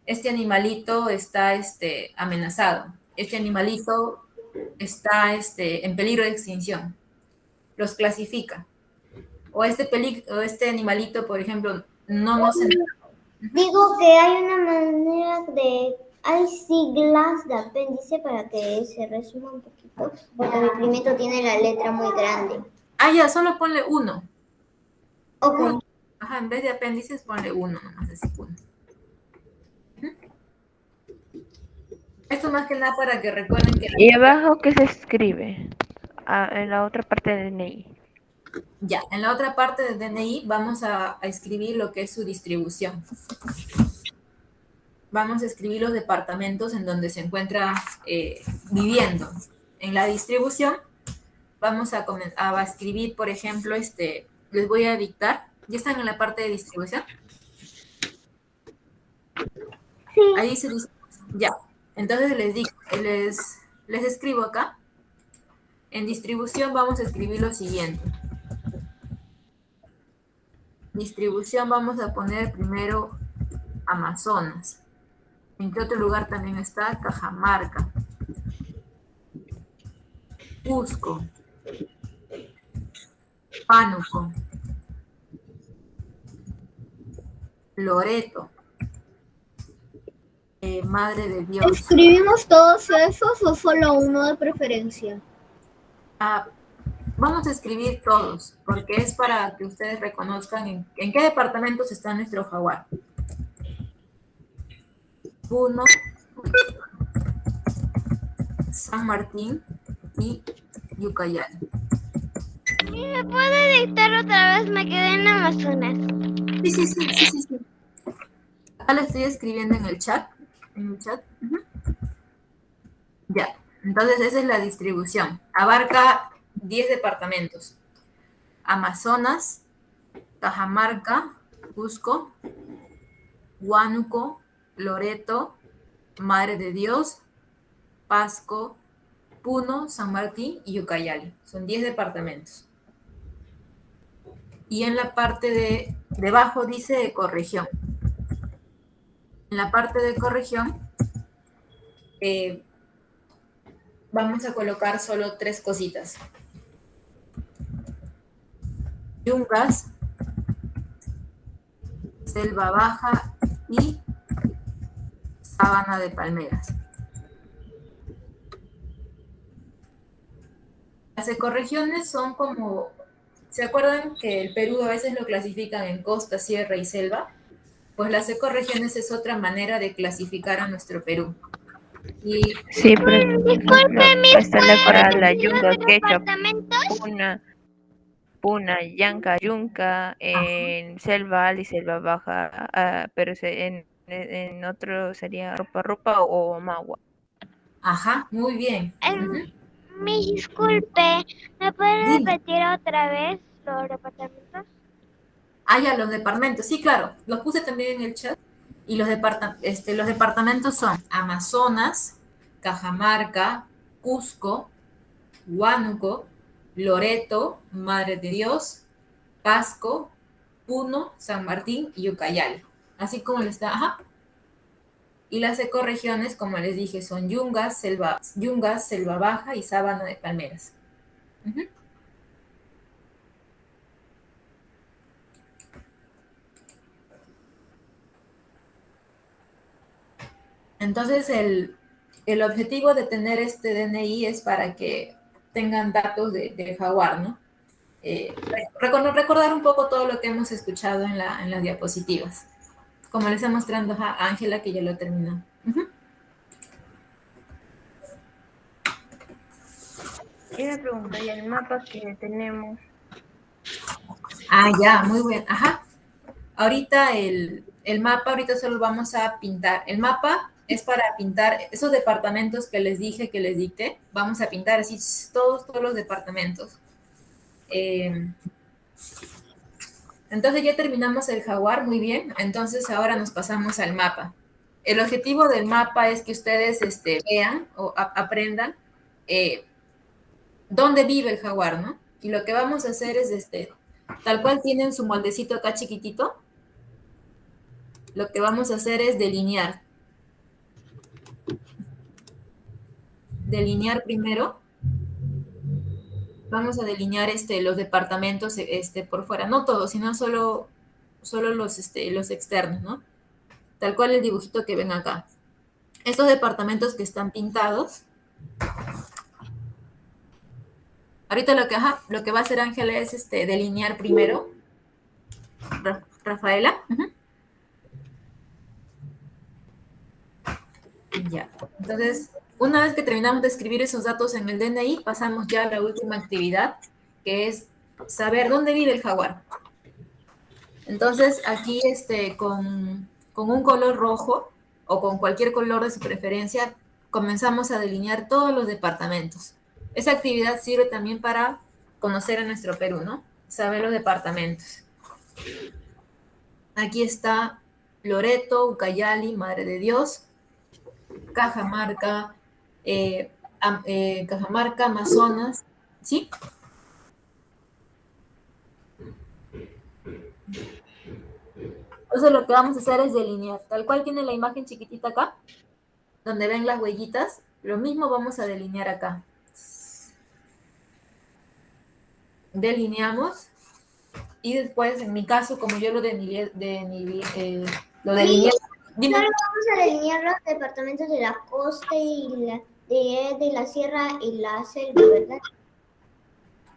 este animalito está este, amenazado, este animalito está este, en peligro de extinción. Los clasifica. O este, o este animalito, por ejemplo, no nos... Digo que hay una manera de hay siglas de apéndice para que se resuma un poquito, porque mi primito tiene la letra muy grande. Ah, ya, solo ponle uno. Ok. Ajá, en vez de apéndices ponle uno, nomás así uno. Esto más que nada para que recuerden que... ¿Y abajo qué se escribe? Ah, en la otra parte del DNI. Ya, en la otra parte del DNI vamos a escribir lo que es su distribución vamos a escribir los departamentos en donde se encuentra eh, viviendo. En la distribución vamos a, a, escribir, por ejemplo, este, les voy a dictar. ¿Ya están en la parte de distribución? Sí. Ahí se dice, ya. Entonces les, digo, les, les escribo acá. En distribución vamos a escribir lo siguiente. Distribución vamos a poner primero Amazonas. ¿En qué otro lugar también está? Cajamarca. Cusco. Pánuco. Loreto. Eh, Madre de Dios. ¿Escribimos todos esos o solo uno de preferencia? Ah, vamos a escribir todos, porque es para que ustedes reconozcan en, en qué departamentos está nuestro jaguar. Puno, San Martín y Yucayali. ¿Y me puede dictar otra vez? Me quedé en Amazonas. Sí, sí, sí, sí, sí, sí. Acá lo estoy escribiendo en el chat. En el chat. Ya. Entonces esa es la distribución. Abarca 10 departamentos. Amazonas, Cajamarca, Cusco, Huánuco, Loreto, Madre de Dios, Pasco, Puno, San Martín y Ucayali. Son 10 departamentos. Y en la parte de debajo dice ecorregión. En la parte de ecorregión eh, vamos a colocar solo tres cositas. Yungas, selva baja y sabana de palmeras. Las ecorregiones son como, ¿se acuerdan que el Perú a veces lo clasifican en costa, sierra y selva? Pues las ecorregiones es otra manera de clasificar a nuestro Perú. Y Sí, ejemplo, está la yunga, ¿Departamentos? Puna, yanca, yunca, en selva alta y selva baja, ah, pero se- en, en otro sería ropa ropa o magua. Ajá, muy bien. Em. Me disculpe, ¿me puede repetir otra vez los departamentos? Ah, ya, los departamentos. Sí, claro, los puse también en el chat. Y los, departa- este, los departamentos son Amazonas, Cajamarca, Cusco, Huánuco, Loreto, Madre de Dios, Pasco, Puno, San Martín y Ucayali. Así como le está, ajá. Y las ecorregiones, como les dije, son Yungas, Selva, Yungas, Selva Baja y Sábana de Palmeras. Entonces, el, el objetivo de tener este DNI es para que tengan datos de, de jaguar, ¿no? Eh, recor- recordar un poco todo lo que hemos escuchado en, la, en las diapositivas. Como les está mostrando a Ángela, que ya lo terminó. Ujú. Y una pregunta, y el mapa que tenemos, Ah, ya, muy bien. Ajá. Ahorita el, el mapa, ahorita solo vamos a pintar. El mapa es para pintar esos departamentos que les dije, que les dicté. Vamos a pintar así todos, todos los departamentos. Eh, entonces ya terminamos el jaguar, muy bien. Entonces ahora nos pasamos al mapa. El objetivo del mapa es que ustedes este, vean o aprendan eh, dónde vive el jaguar, ¿no? Y lo que vamos a hacer es, este, tal cual tienen su moldecito acá chiquitito, lo que vamos a hacer es delinear. Delinear primero. Vamos a delinear este, los departamentos este, por fuera, no todos, sino solo, solo los, este, los externos, ¿no? Tal cual el dibujito que ven acá. Estos departamentos que están pintados, Ahorita lo que, lo que va a hacer Ángela es este, delinear primero. Ra- Rafaela. Ya. Entonces, una vez que terminamos de escribir esos datos en el DNI, pasamos ya a la última actividad, que es saber dónde vive el jaguar. Entonces, aquí este, con, con un color rojo o con cualquier color de su preferencia, comenzamos a delinear todos los departamentos. Esa actividad sirve también para conocer a nuestro Perú, ¿no? Saber los departamentos. Aquí está Loreto, Ucayali, Madre de Dios, Cajamarca, eh, eh, Cajamarca, Amazonas, ¿sí? Entonces lo que vamos a hacer es delinear. Tal cual tiene la imagen chiquitita acá, donde ven las huellitas, lo mismo vamos a delinear acá. Delineamos. Y después, en mi caso, como yo lo delineé, eh, lo delineé. Solo vamos a delinear los departamentos de la costa y la, de, la sierra y la selva, ¿verdad?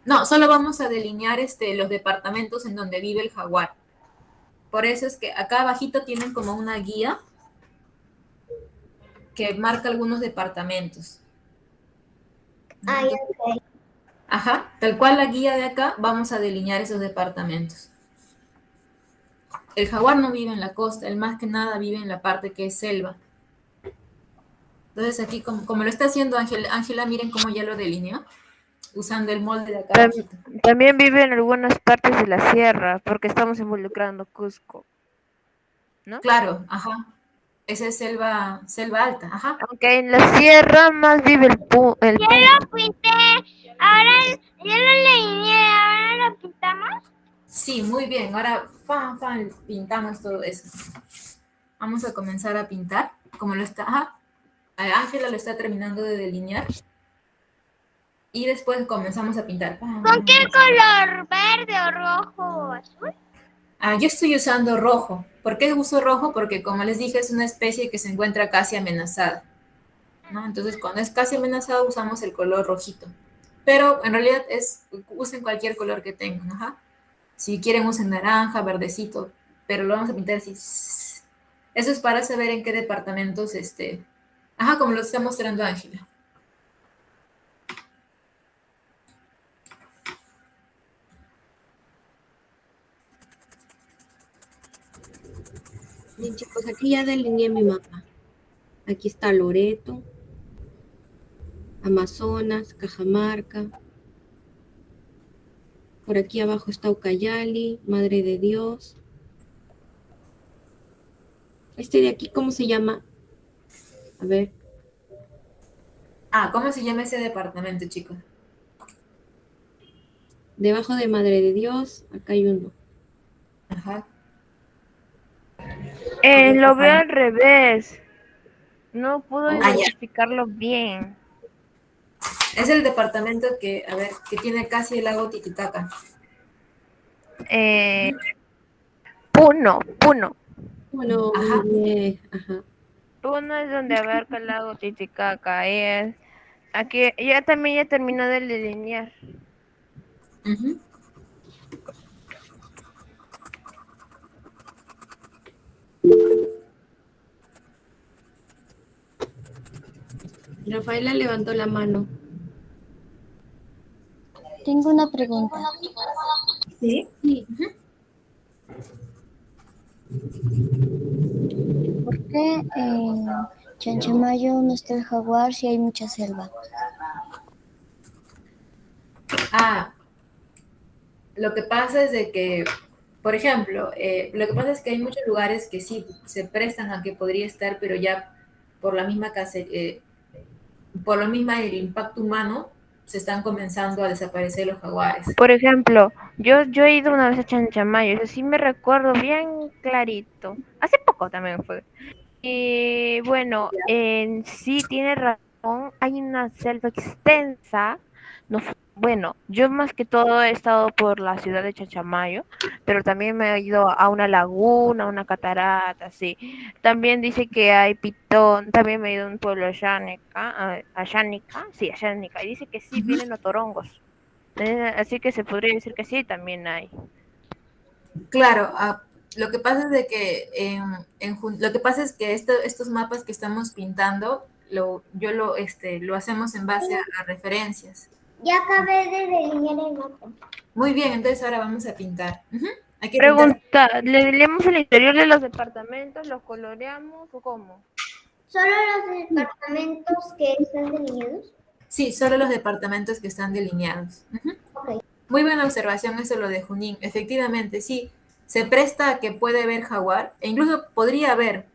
No, solo vamos a delinear este, los departamentos en donde vive el jaguar. Por eso es que acá abajito tienen como una guía que marca algunos departamentos. Ah, ok. Ajá, tal cual la guía de acá, vamos a delinear esos departamentos. El jaguar no vive en la costa, él más que nada vive en la parte que es selva. Entonces aquí, como, lo está haciendo Ángela, miren cómo ya lo delineó, usando el molde de acá. También, vive en algunas partes de la sierra, porque estamos involucrando Cusco. ¿No? Claro, ajá. Esa es selva, selva alta, ajá. Aunque en la sierra más vive el pu el Ya lo pinté, ahora ya lo delineé, ahora lo pintamos. Sí, muy bien. Ahora, fan, fan, pintamos todo eso. Vamos a comenzar a pintar. Como lo está... Ángela lo está terminando de delinear. Y después comenzamos a pintar. ¿Con qué color? ¿Verde o rojo o azul? Ah, yo estoy usando rojo. ¿Por qué uso rojo? Porque como les dije, es una especie que se encuentra casi amenazada. ¿no? Entonces, cuando es casi amenazada, usamos el color rojito. Pero en realidad es, usen cualquier color que tengan. Ajá. Si quieren usen naranja, verdecito, pero lo vamos a pintar así. Eso es para saber en qué departamentos, este, ajá, como lo está mostrando Ángela. Bien, chicos, aquí ya delineé mi mapa. Aquí está Loreto, Amazonas, Cajamarca, por aquí abajo está Ucayali, Madre de Dios. Este de aquí, ¿cómo se llama? A ver. Ah, ¿cómo se llama ese departamento, chicos? Debajo de Madre de Dios, acá hay uno. Ajá. Eh, lo veo al revés. No puedo ah, identificarlo bien. Es el departamento que, a ver, que tiene casi el lago Titicaca. Eh, Puno, Puno. Puno, ajá. Puno es donde abarca el lago Titicaca. Es, aquí ya también ya terminó de delinear. Rafaela levantó la mano. Tengo una pregunta. ¿Sí? Sí. ¿Por qué en Chanchamayo no está el jaguar si hay mucha selva? Ah, lo que pasa es de que, por ejemplo, eh, lo que pasa es que hay muchos lugares que sí se prestan a que podría estar, pero ya por la misma casa, eh, por lo mismo el impacto humano, se están comenzando a desaparecer los jaguares. Por ejemplo, yo, yo he ido una vez a Chanchamayo, eso sí me recuerdo bien clarito. Hace poco también fue. Y bueno, en sí tiene razón, hay una selva extensa. No, bueno, yo más que todo he estado por la ciudad de Chanchamayo, pero también me he ido a una laguna, a una catarata, sí. También dice que hay pitón, también me he ido a un pueblo a Yanica, a Yanica, sí, a Yanica, y dice que sí vienen otorongos. Eh, así que se podría decir que sí, también hay. Claro, ah, lo que pasa es de que en, lo que pasa es que estos mapas que estamos pintando, lo, yo lo, este, lo hacemos en base a referencias. Ya acabé de delinear el mapa. Muy bien, entonces ahora vamos a pintar. Pregunta, ¿le leemos el interior de los departamentos? ¿Los coloreamos o cómo? ¿Solo los departamentos que están delineados? Sí, solo los departamentos que están delineados. Muy buena observación eso lo de Junín. Efectivamente, sí, se presta a que puede haber jaguar, e incluso podría haber,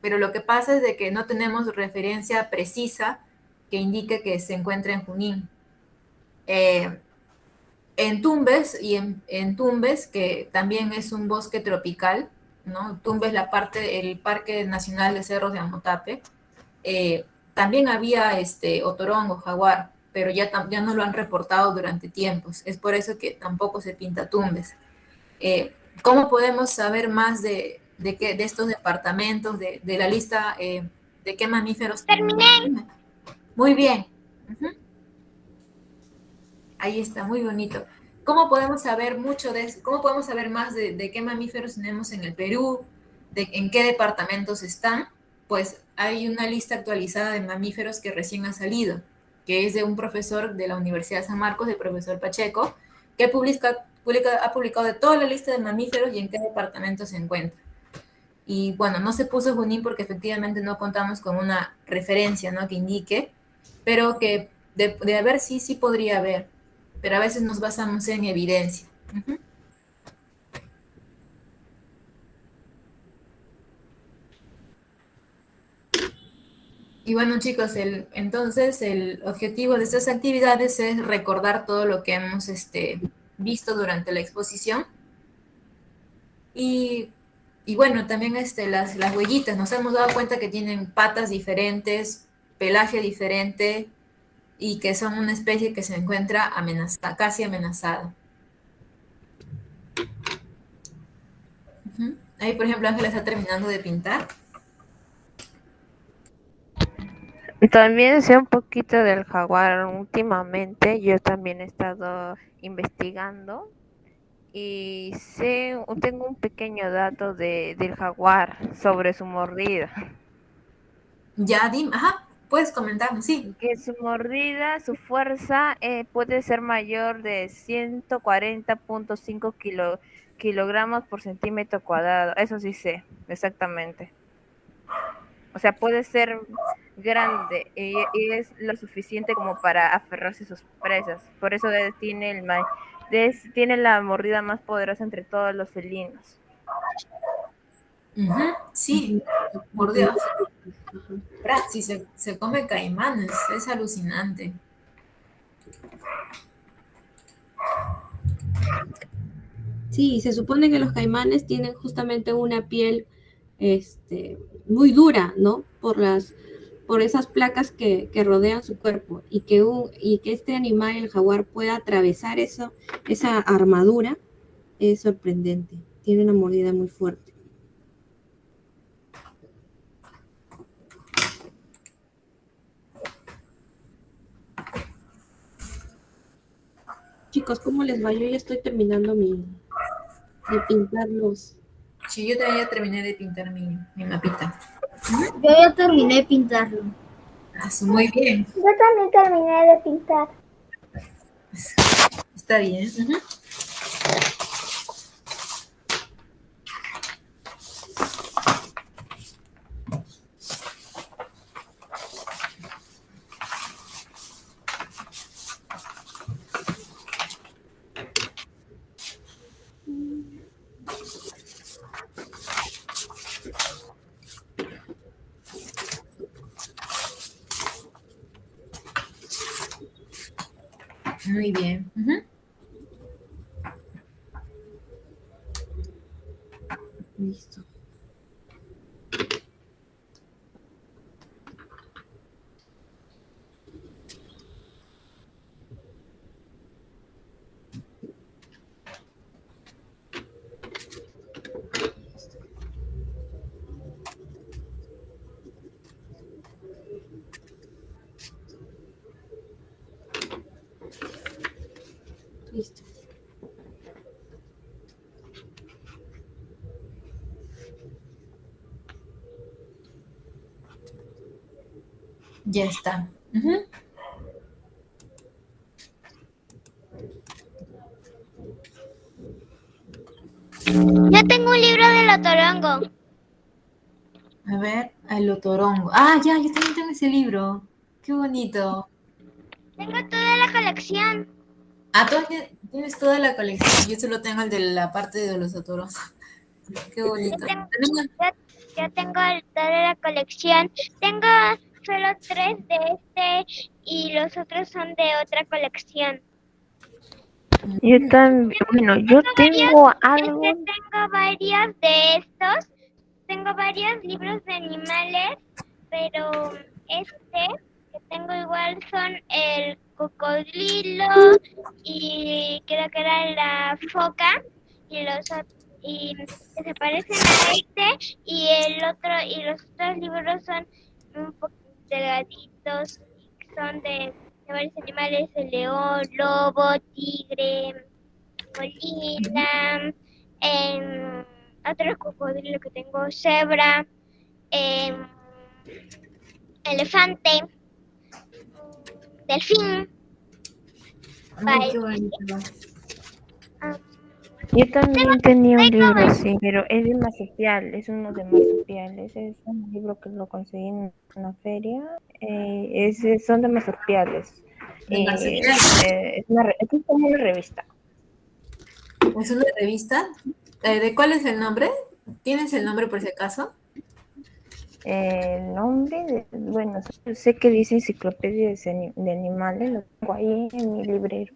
pero lo que pasa es de que no tenemos referencia precisa que indique que se encuentra en Junín. Eh, en Tumbes y en, Tumbes, que también es un bosque tropical, ¿no? Tumbes la parte, el Parque Nacional de Cerros de Amotape, eh, también había este otorongo, jaguar, pero ya, ya no lo han reportado durante tiempos. Es por eso que tampoco se pinta tumbes. Eh, ¿Cómo podemos saber más de, de, qué, de estos departamentos, de, de la lista eh, de qué mamíferos? Terminé. Muy bien. Ahí está, muy bonito. ¿Cómo podemos saber mucho de eso? ¿Cómo podemos saber más de, de, qué mamíferos tenemos en el Perú? De en qué departamentos están. Pues hay una lista actualizada de mamíferos que recién ha salido, que es de un profesor de la Universidad de San Marcos, el profesor Pacheco, que publica, publica, ha publicado de toda la lista de mamíferos y en qué departamento se encuentra. Y bueno, no se puso Junín porque efectivamente no contamos con una referencia ¿no? que indique, pero que de, de haber sí, sí podría haber, pero a veces nos basamos en evidencia. Y bueno, chicos, el, entonces el objetivo de estas actividades es recordar todo lo que hemos este, visto durante la exposición. Y, y bueno, también este, las, las huellitas, nos hemos dado cuenta que tienen patas diferentes, pelaje diferente y que son una especie que se encuentra amenazada, casi amenazada. Uh -huh. Ahí, por ejemplo, Ángela está terminando de pintar. También sé un poquito del jaguar últimamente. Yo también he estado investigando y sé, tengo un pequeño dato de, del jaguar sobre su mordida. Ya, dime, ajá, puedes comentarnos, sí. Que su mordida, su fuerza eh, puede ser mayor de 140.5 kilo, kilogramos por centímetro cuadrado. Eso sí sé, exactamente. O sea, puede ser grande y, y, es lo suficiente como para aferrarse a sus presas. Por eso tiene, el, tiene la mordida más poderosa entre todos los felinos. Uh -huh. Sí, por Si se, come caimanes, es alucinante. Sí, se supone que los caimanes tienen justamente una piel este, muy dura, ¿no? Por las por esas placas que, que rodean su cuerpo y que, y que este animal, el jaguar, pueda atravesar eso, esa armadura es sorprendente. Tiene una mordida muy fuerte. Chicos, ¿cómo les va? Yo ya estoy terminando mi, de pintar los... Sí, yo también ya terminé de pintar mi, mi mapita. Yo ya terminé de pintarlo. Ah, muy bien. Yo también terminé de pintar. Está bien. Uh -huh. Muy bien. Uh -huh. Listo. Listo. Ya está. Uh -huh. Yo tengo un libro del otorongo. A ver, el otorongo. Ah, ya, yo también tengo ese libro. Qué bonito. Tengo toda la colección. Ah, tú tienes toda la colección. Yo solo tengo el de la parte de los otorongos. Qué bonito. Yo tengo, yo, yo tengo toda la colección. Tengo solo tres de este y los otros son de otra colección. Yo también, bueno, yo tengo algo. Es que tengo varios de estos. Tengo varios libros de animales, pero este que tengo igual son el cocodrilo y creo que era la foca y los y se parecen a este y el otro y los otros libros son un poco delgaditos son de, de varios animales el león lobo tigre gorila em, otro cocodrilo que tengo cebra em, elefante delfín Ay, qué bonito. ah, Yo también tenía un libro así, pero es de marsupial, es uno de marsupiales. Es un libro que lo conseguí en una feria. Eh, es, son de marsupiales. ¿De Eh, eh, es, una, es una revista. ¿Es una revista? ¿De cuál es el nombre? ¿Tienes el nombre por si acaso? El nombre, de- bueno, sé que dice enciclopedia de animales, lo tengo ahí en mi librero.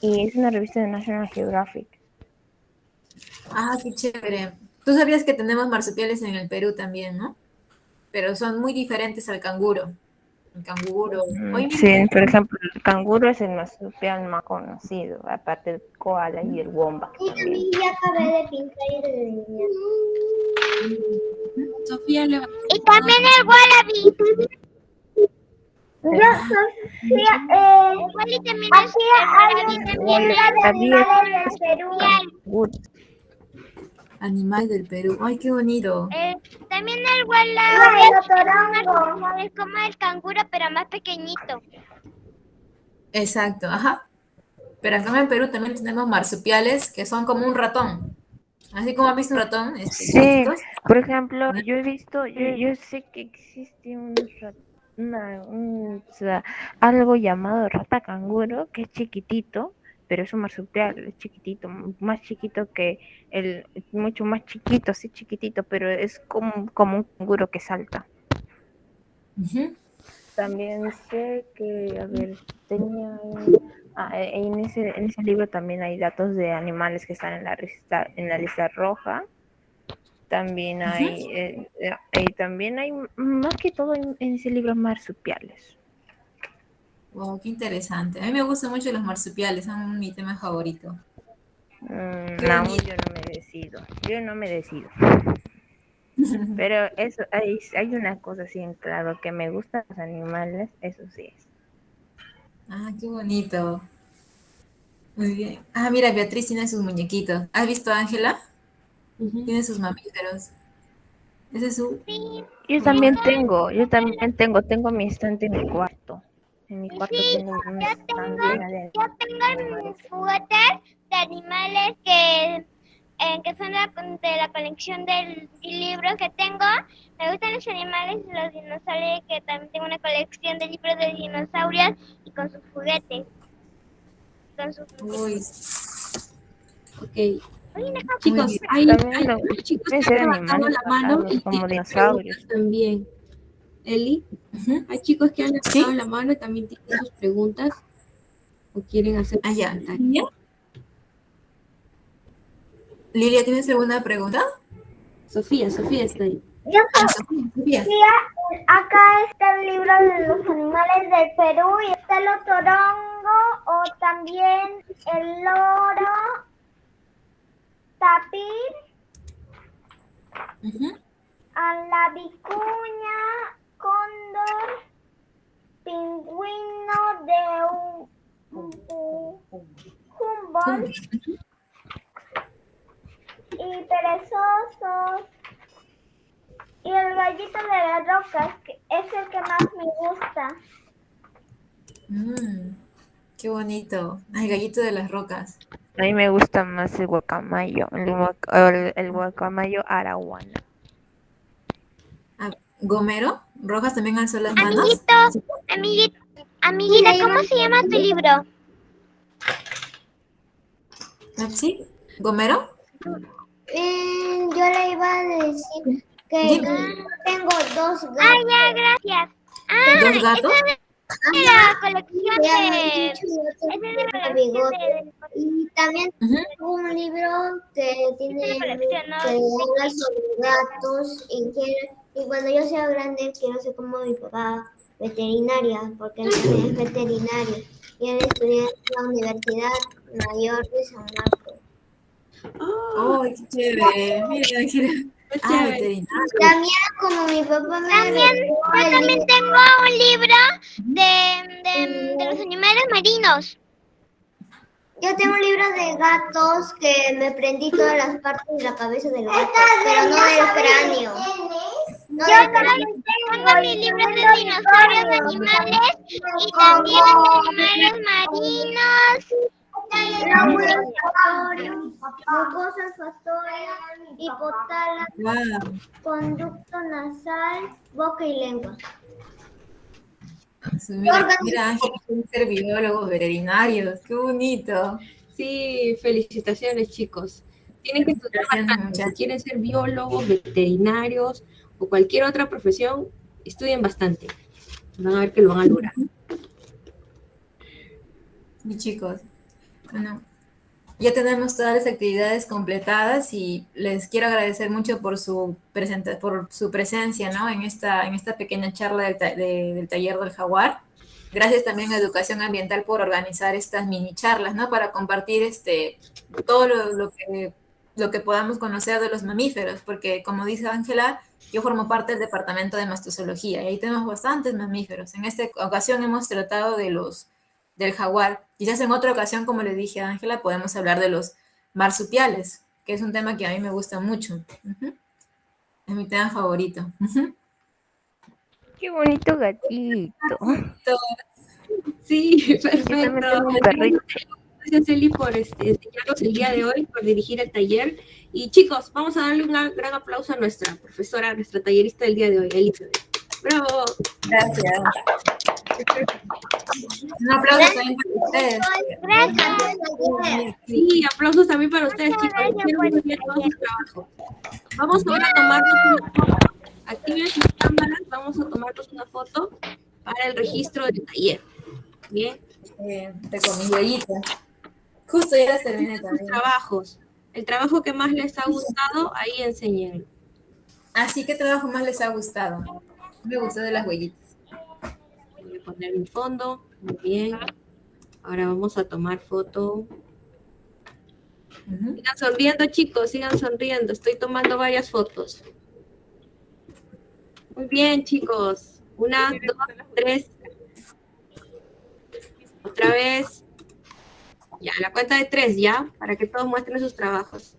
Y es una revista de National Geographic. Ah, qué chévere. Tú sabías que tenemos marsupiales en el Perú también, ¿no? Pero son muy diferentes al canguro. El canguro. Mm, Hoy Sí, por ejemplo, el canguro es el marsupial más conocido, aparte del koala y el wombat. Y también. ya acabé de pintar y de delinear. Sofía le va y también el wallaby Yo, Sofía, eh, aquí hay un de animales del Perú. Canguro. Animal del Perú. Ay, qué bonito. Eh, también el el torongo. es como el canguro, pero más pequeñito. Exacto, ajá. Pero acá en Perú también tenemos marsupiales que son como un ratón. Así como has visto un ratón. este, Sí, por ejemplo, yo he visto, yo, yo sé que existe un, ra- una, un- o sea, algo llamado rata canguro, que es chiquitito, pero es un marsupial, es chiquitito, más chiquito que el, mucho más chiquito, sí chiquitito, pero es como, como un canguro que salta. También sé que, a ver, tenía ah, eh, en ese, en ese libro también hay datos de animales que están en la lista, en la lista roja. También hay, eh, eh, y también hay más que todo en, en ese libro marsupiales. Wow, qué interesante. A mí me gustan mucho los marsupiales, son mi tema favorito. Mm, aún bonito. yo no me decido, yo no me decido. Pero eso, hay, hay una cosa así en claro, que me gustan los animales, eso sí es. Ah, qué bonito. Muy bien. Ah, mira, Beatriz tiene sus muñequitos. ¿Has visto a Ángela? Tiene sus mamíferos. Ese es su... Yo también tengo, yo también tengo, tengo mi estante en mi cuarto. En mi cuarto Sí, tengo un yo tengo- de Yo tengo mis juguetes de animales que, eh, que son la- de la colección del libro que tengo. Me gustan los animales y los dinosaurios, que también tengo una colección de libros de dinosaurios y con sus juguetes. Con sus Uy, Ok. Uy, no, Chicos, hay, hay hay chicos que han levantado la mano y como dinosaurios. también. Eli, hay chicos que han levantado Sí. la mano y también tienen sus preguntas o quieren hacer Ah, ya. comentarios. Lilia. ¿tienes alguna pregunta? Sofía, Sofía está ahí. Yo, Ah, Sofía, Sofía. Sofía, acá está el libro de los animales del Perú y está el otorongo o también el loro, tapir, Ujú. a la vicuña, cóndor, pingüino de un, Humboldt y perezosos. Y el gallito de las rocas, que es el que más me gusta. Mm, qué bonito. Ay, gallito de las rocas. A mí me gusta más el guacamayo, el, guac- el, el guacamayo arahuana. Ah, ¿Gomero? ¿Rojas también alzó las manos? Amiguito, amiguito, amiguita, ¿cómo se llama tu libro? Ah, ¿Sí? ¿Gomero? Eh, yo le iba a decir que Dime. yo tengo dos Ah, gatos. ya, gracias. Ah, ¿Dos gatos? Es de la colección de... Y también Ujú. tengo un libro que tiene Es una colección, ¿no? que habla sobre gatos y, quiero- y cuando yo sea grande quiero ser como mi papá veterinaria porque él también es veterinario y él estudia en la Universidad Mayor de San Marcos. Oh, ¡Ay, qué chévere! Mira, qué Ah. También como mi papá me También, yo también tengo un libro de, de, de los animales marinos. Yo tengo un libro de gatos que me prendí todas las partes de la cabeza del gato, pero no del cráneo. Yo tengo mi libro de dinosaurios animales y también de animales marinos. Mucosas factorias, hipotálamo, conducto nasal, boca y lengua. Mira, mira, Ángela, quieren ser biólogos veterinarios. ¡Qué bonito! Sí, felicitaciones chicos. Tienen que estudiar bastante. Quieren ser biólogos, veterinarios o cualquier otra profesión, estudien bastante. Van a ver que lo van a lograr. Y chicos, bueno, ya tenemos todas las actividades completadas y les quiero agradecer mucho por su, presenta- por su presencia ¿no? en, esta, en esta pequeña charla del taller del jaguar. Gracias también a Educación Ambiental por organizar estas mini charlas, ¿no? Para compartir este, todo lo, lo que, lo que podamos conocer de los mamíferos, porque como dice Ángela, yo formo parte del departamento de mastozoología y ahí tenemos bastantes mamíferos. En esta ocasión hemos tratado de los del jaguar. Quizás en otra ocasión, como le dije a Ángela, podemos hablar de los marsupiales, que es un tema que a mí me gusta mucho. Es mi tema favorito. Qué bonito gatito. Sí, Yo también perfecto. tengo un perrito. Gracias, Eli, por este, enseñarnos el día de hoy, por dirigir el taller. Y chicos, vamos a darle un gran aplauso a nuestra profesora, a nuestra tallerista del día de hoy, Elizabeth. ¡Bravo! Gracias. Un aplauso también para ustedes. Gracias. Sí, aplausos también para ustedes, chicos. gracias Hicieron por muy bien todo su trabajo. Vamos ahora a tomarnos una foto. Activen sus cámaras, vamos a tomarnos una foto para el registro del taller. Bien, Eh, mis huellitas. Justo ya las terminé sus también. trabajos. El trabajo que más les ha gustado, ahí enseñen. Así que trabajo más les ha gustado. Me gustó de las huellitas. Voy a poner mi fondo. Muy bien. Ahora vamos a tomar foto. Sigan sonriendo, chicos, sigan sonriendo. Estoy tomando varias fotos. Muy bien, chicos. Una, dos, tres. Otra vez. Ya, la cuenta de tres, ya, para que todos muestren sus trabajos.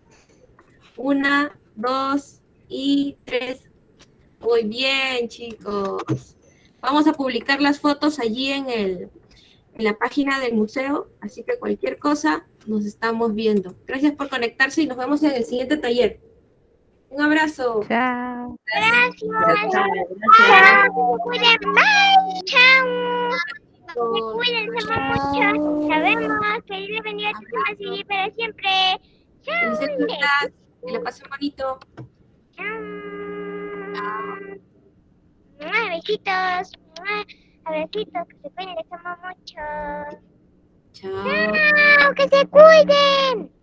Una, dos y tres. Muy bien, chicos. Vamos a publicar las fotos allí en, el, en la página del museo, así que cualquier cosa nos estamos viendo. Gracias por conectarse y nos vemos en el siguiente taller. Un abrazo. Chao. Gracias. Chao, Chao. Chao. Cuídense mucho. Sabemos que Dios le bendiga a tus almas y para siempre. Chao. Que la pasen bonito. Chao. Besitos. Abracitos. Que se cuiden. Les amo mucho. Chao. Chao. Que se cuiden.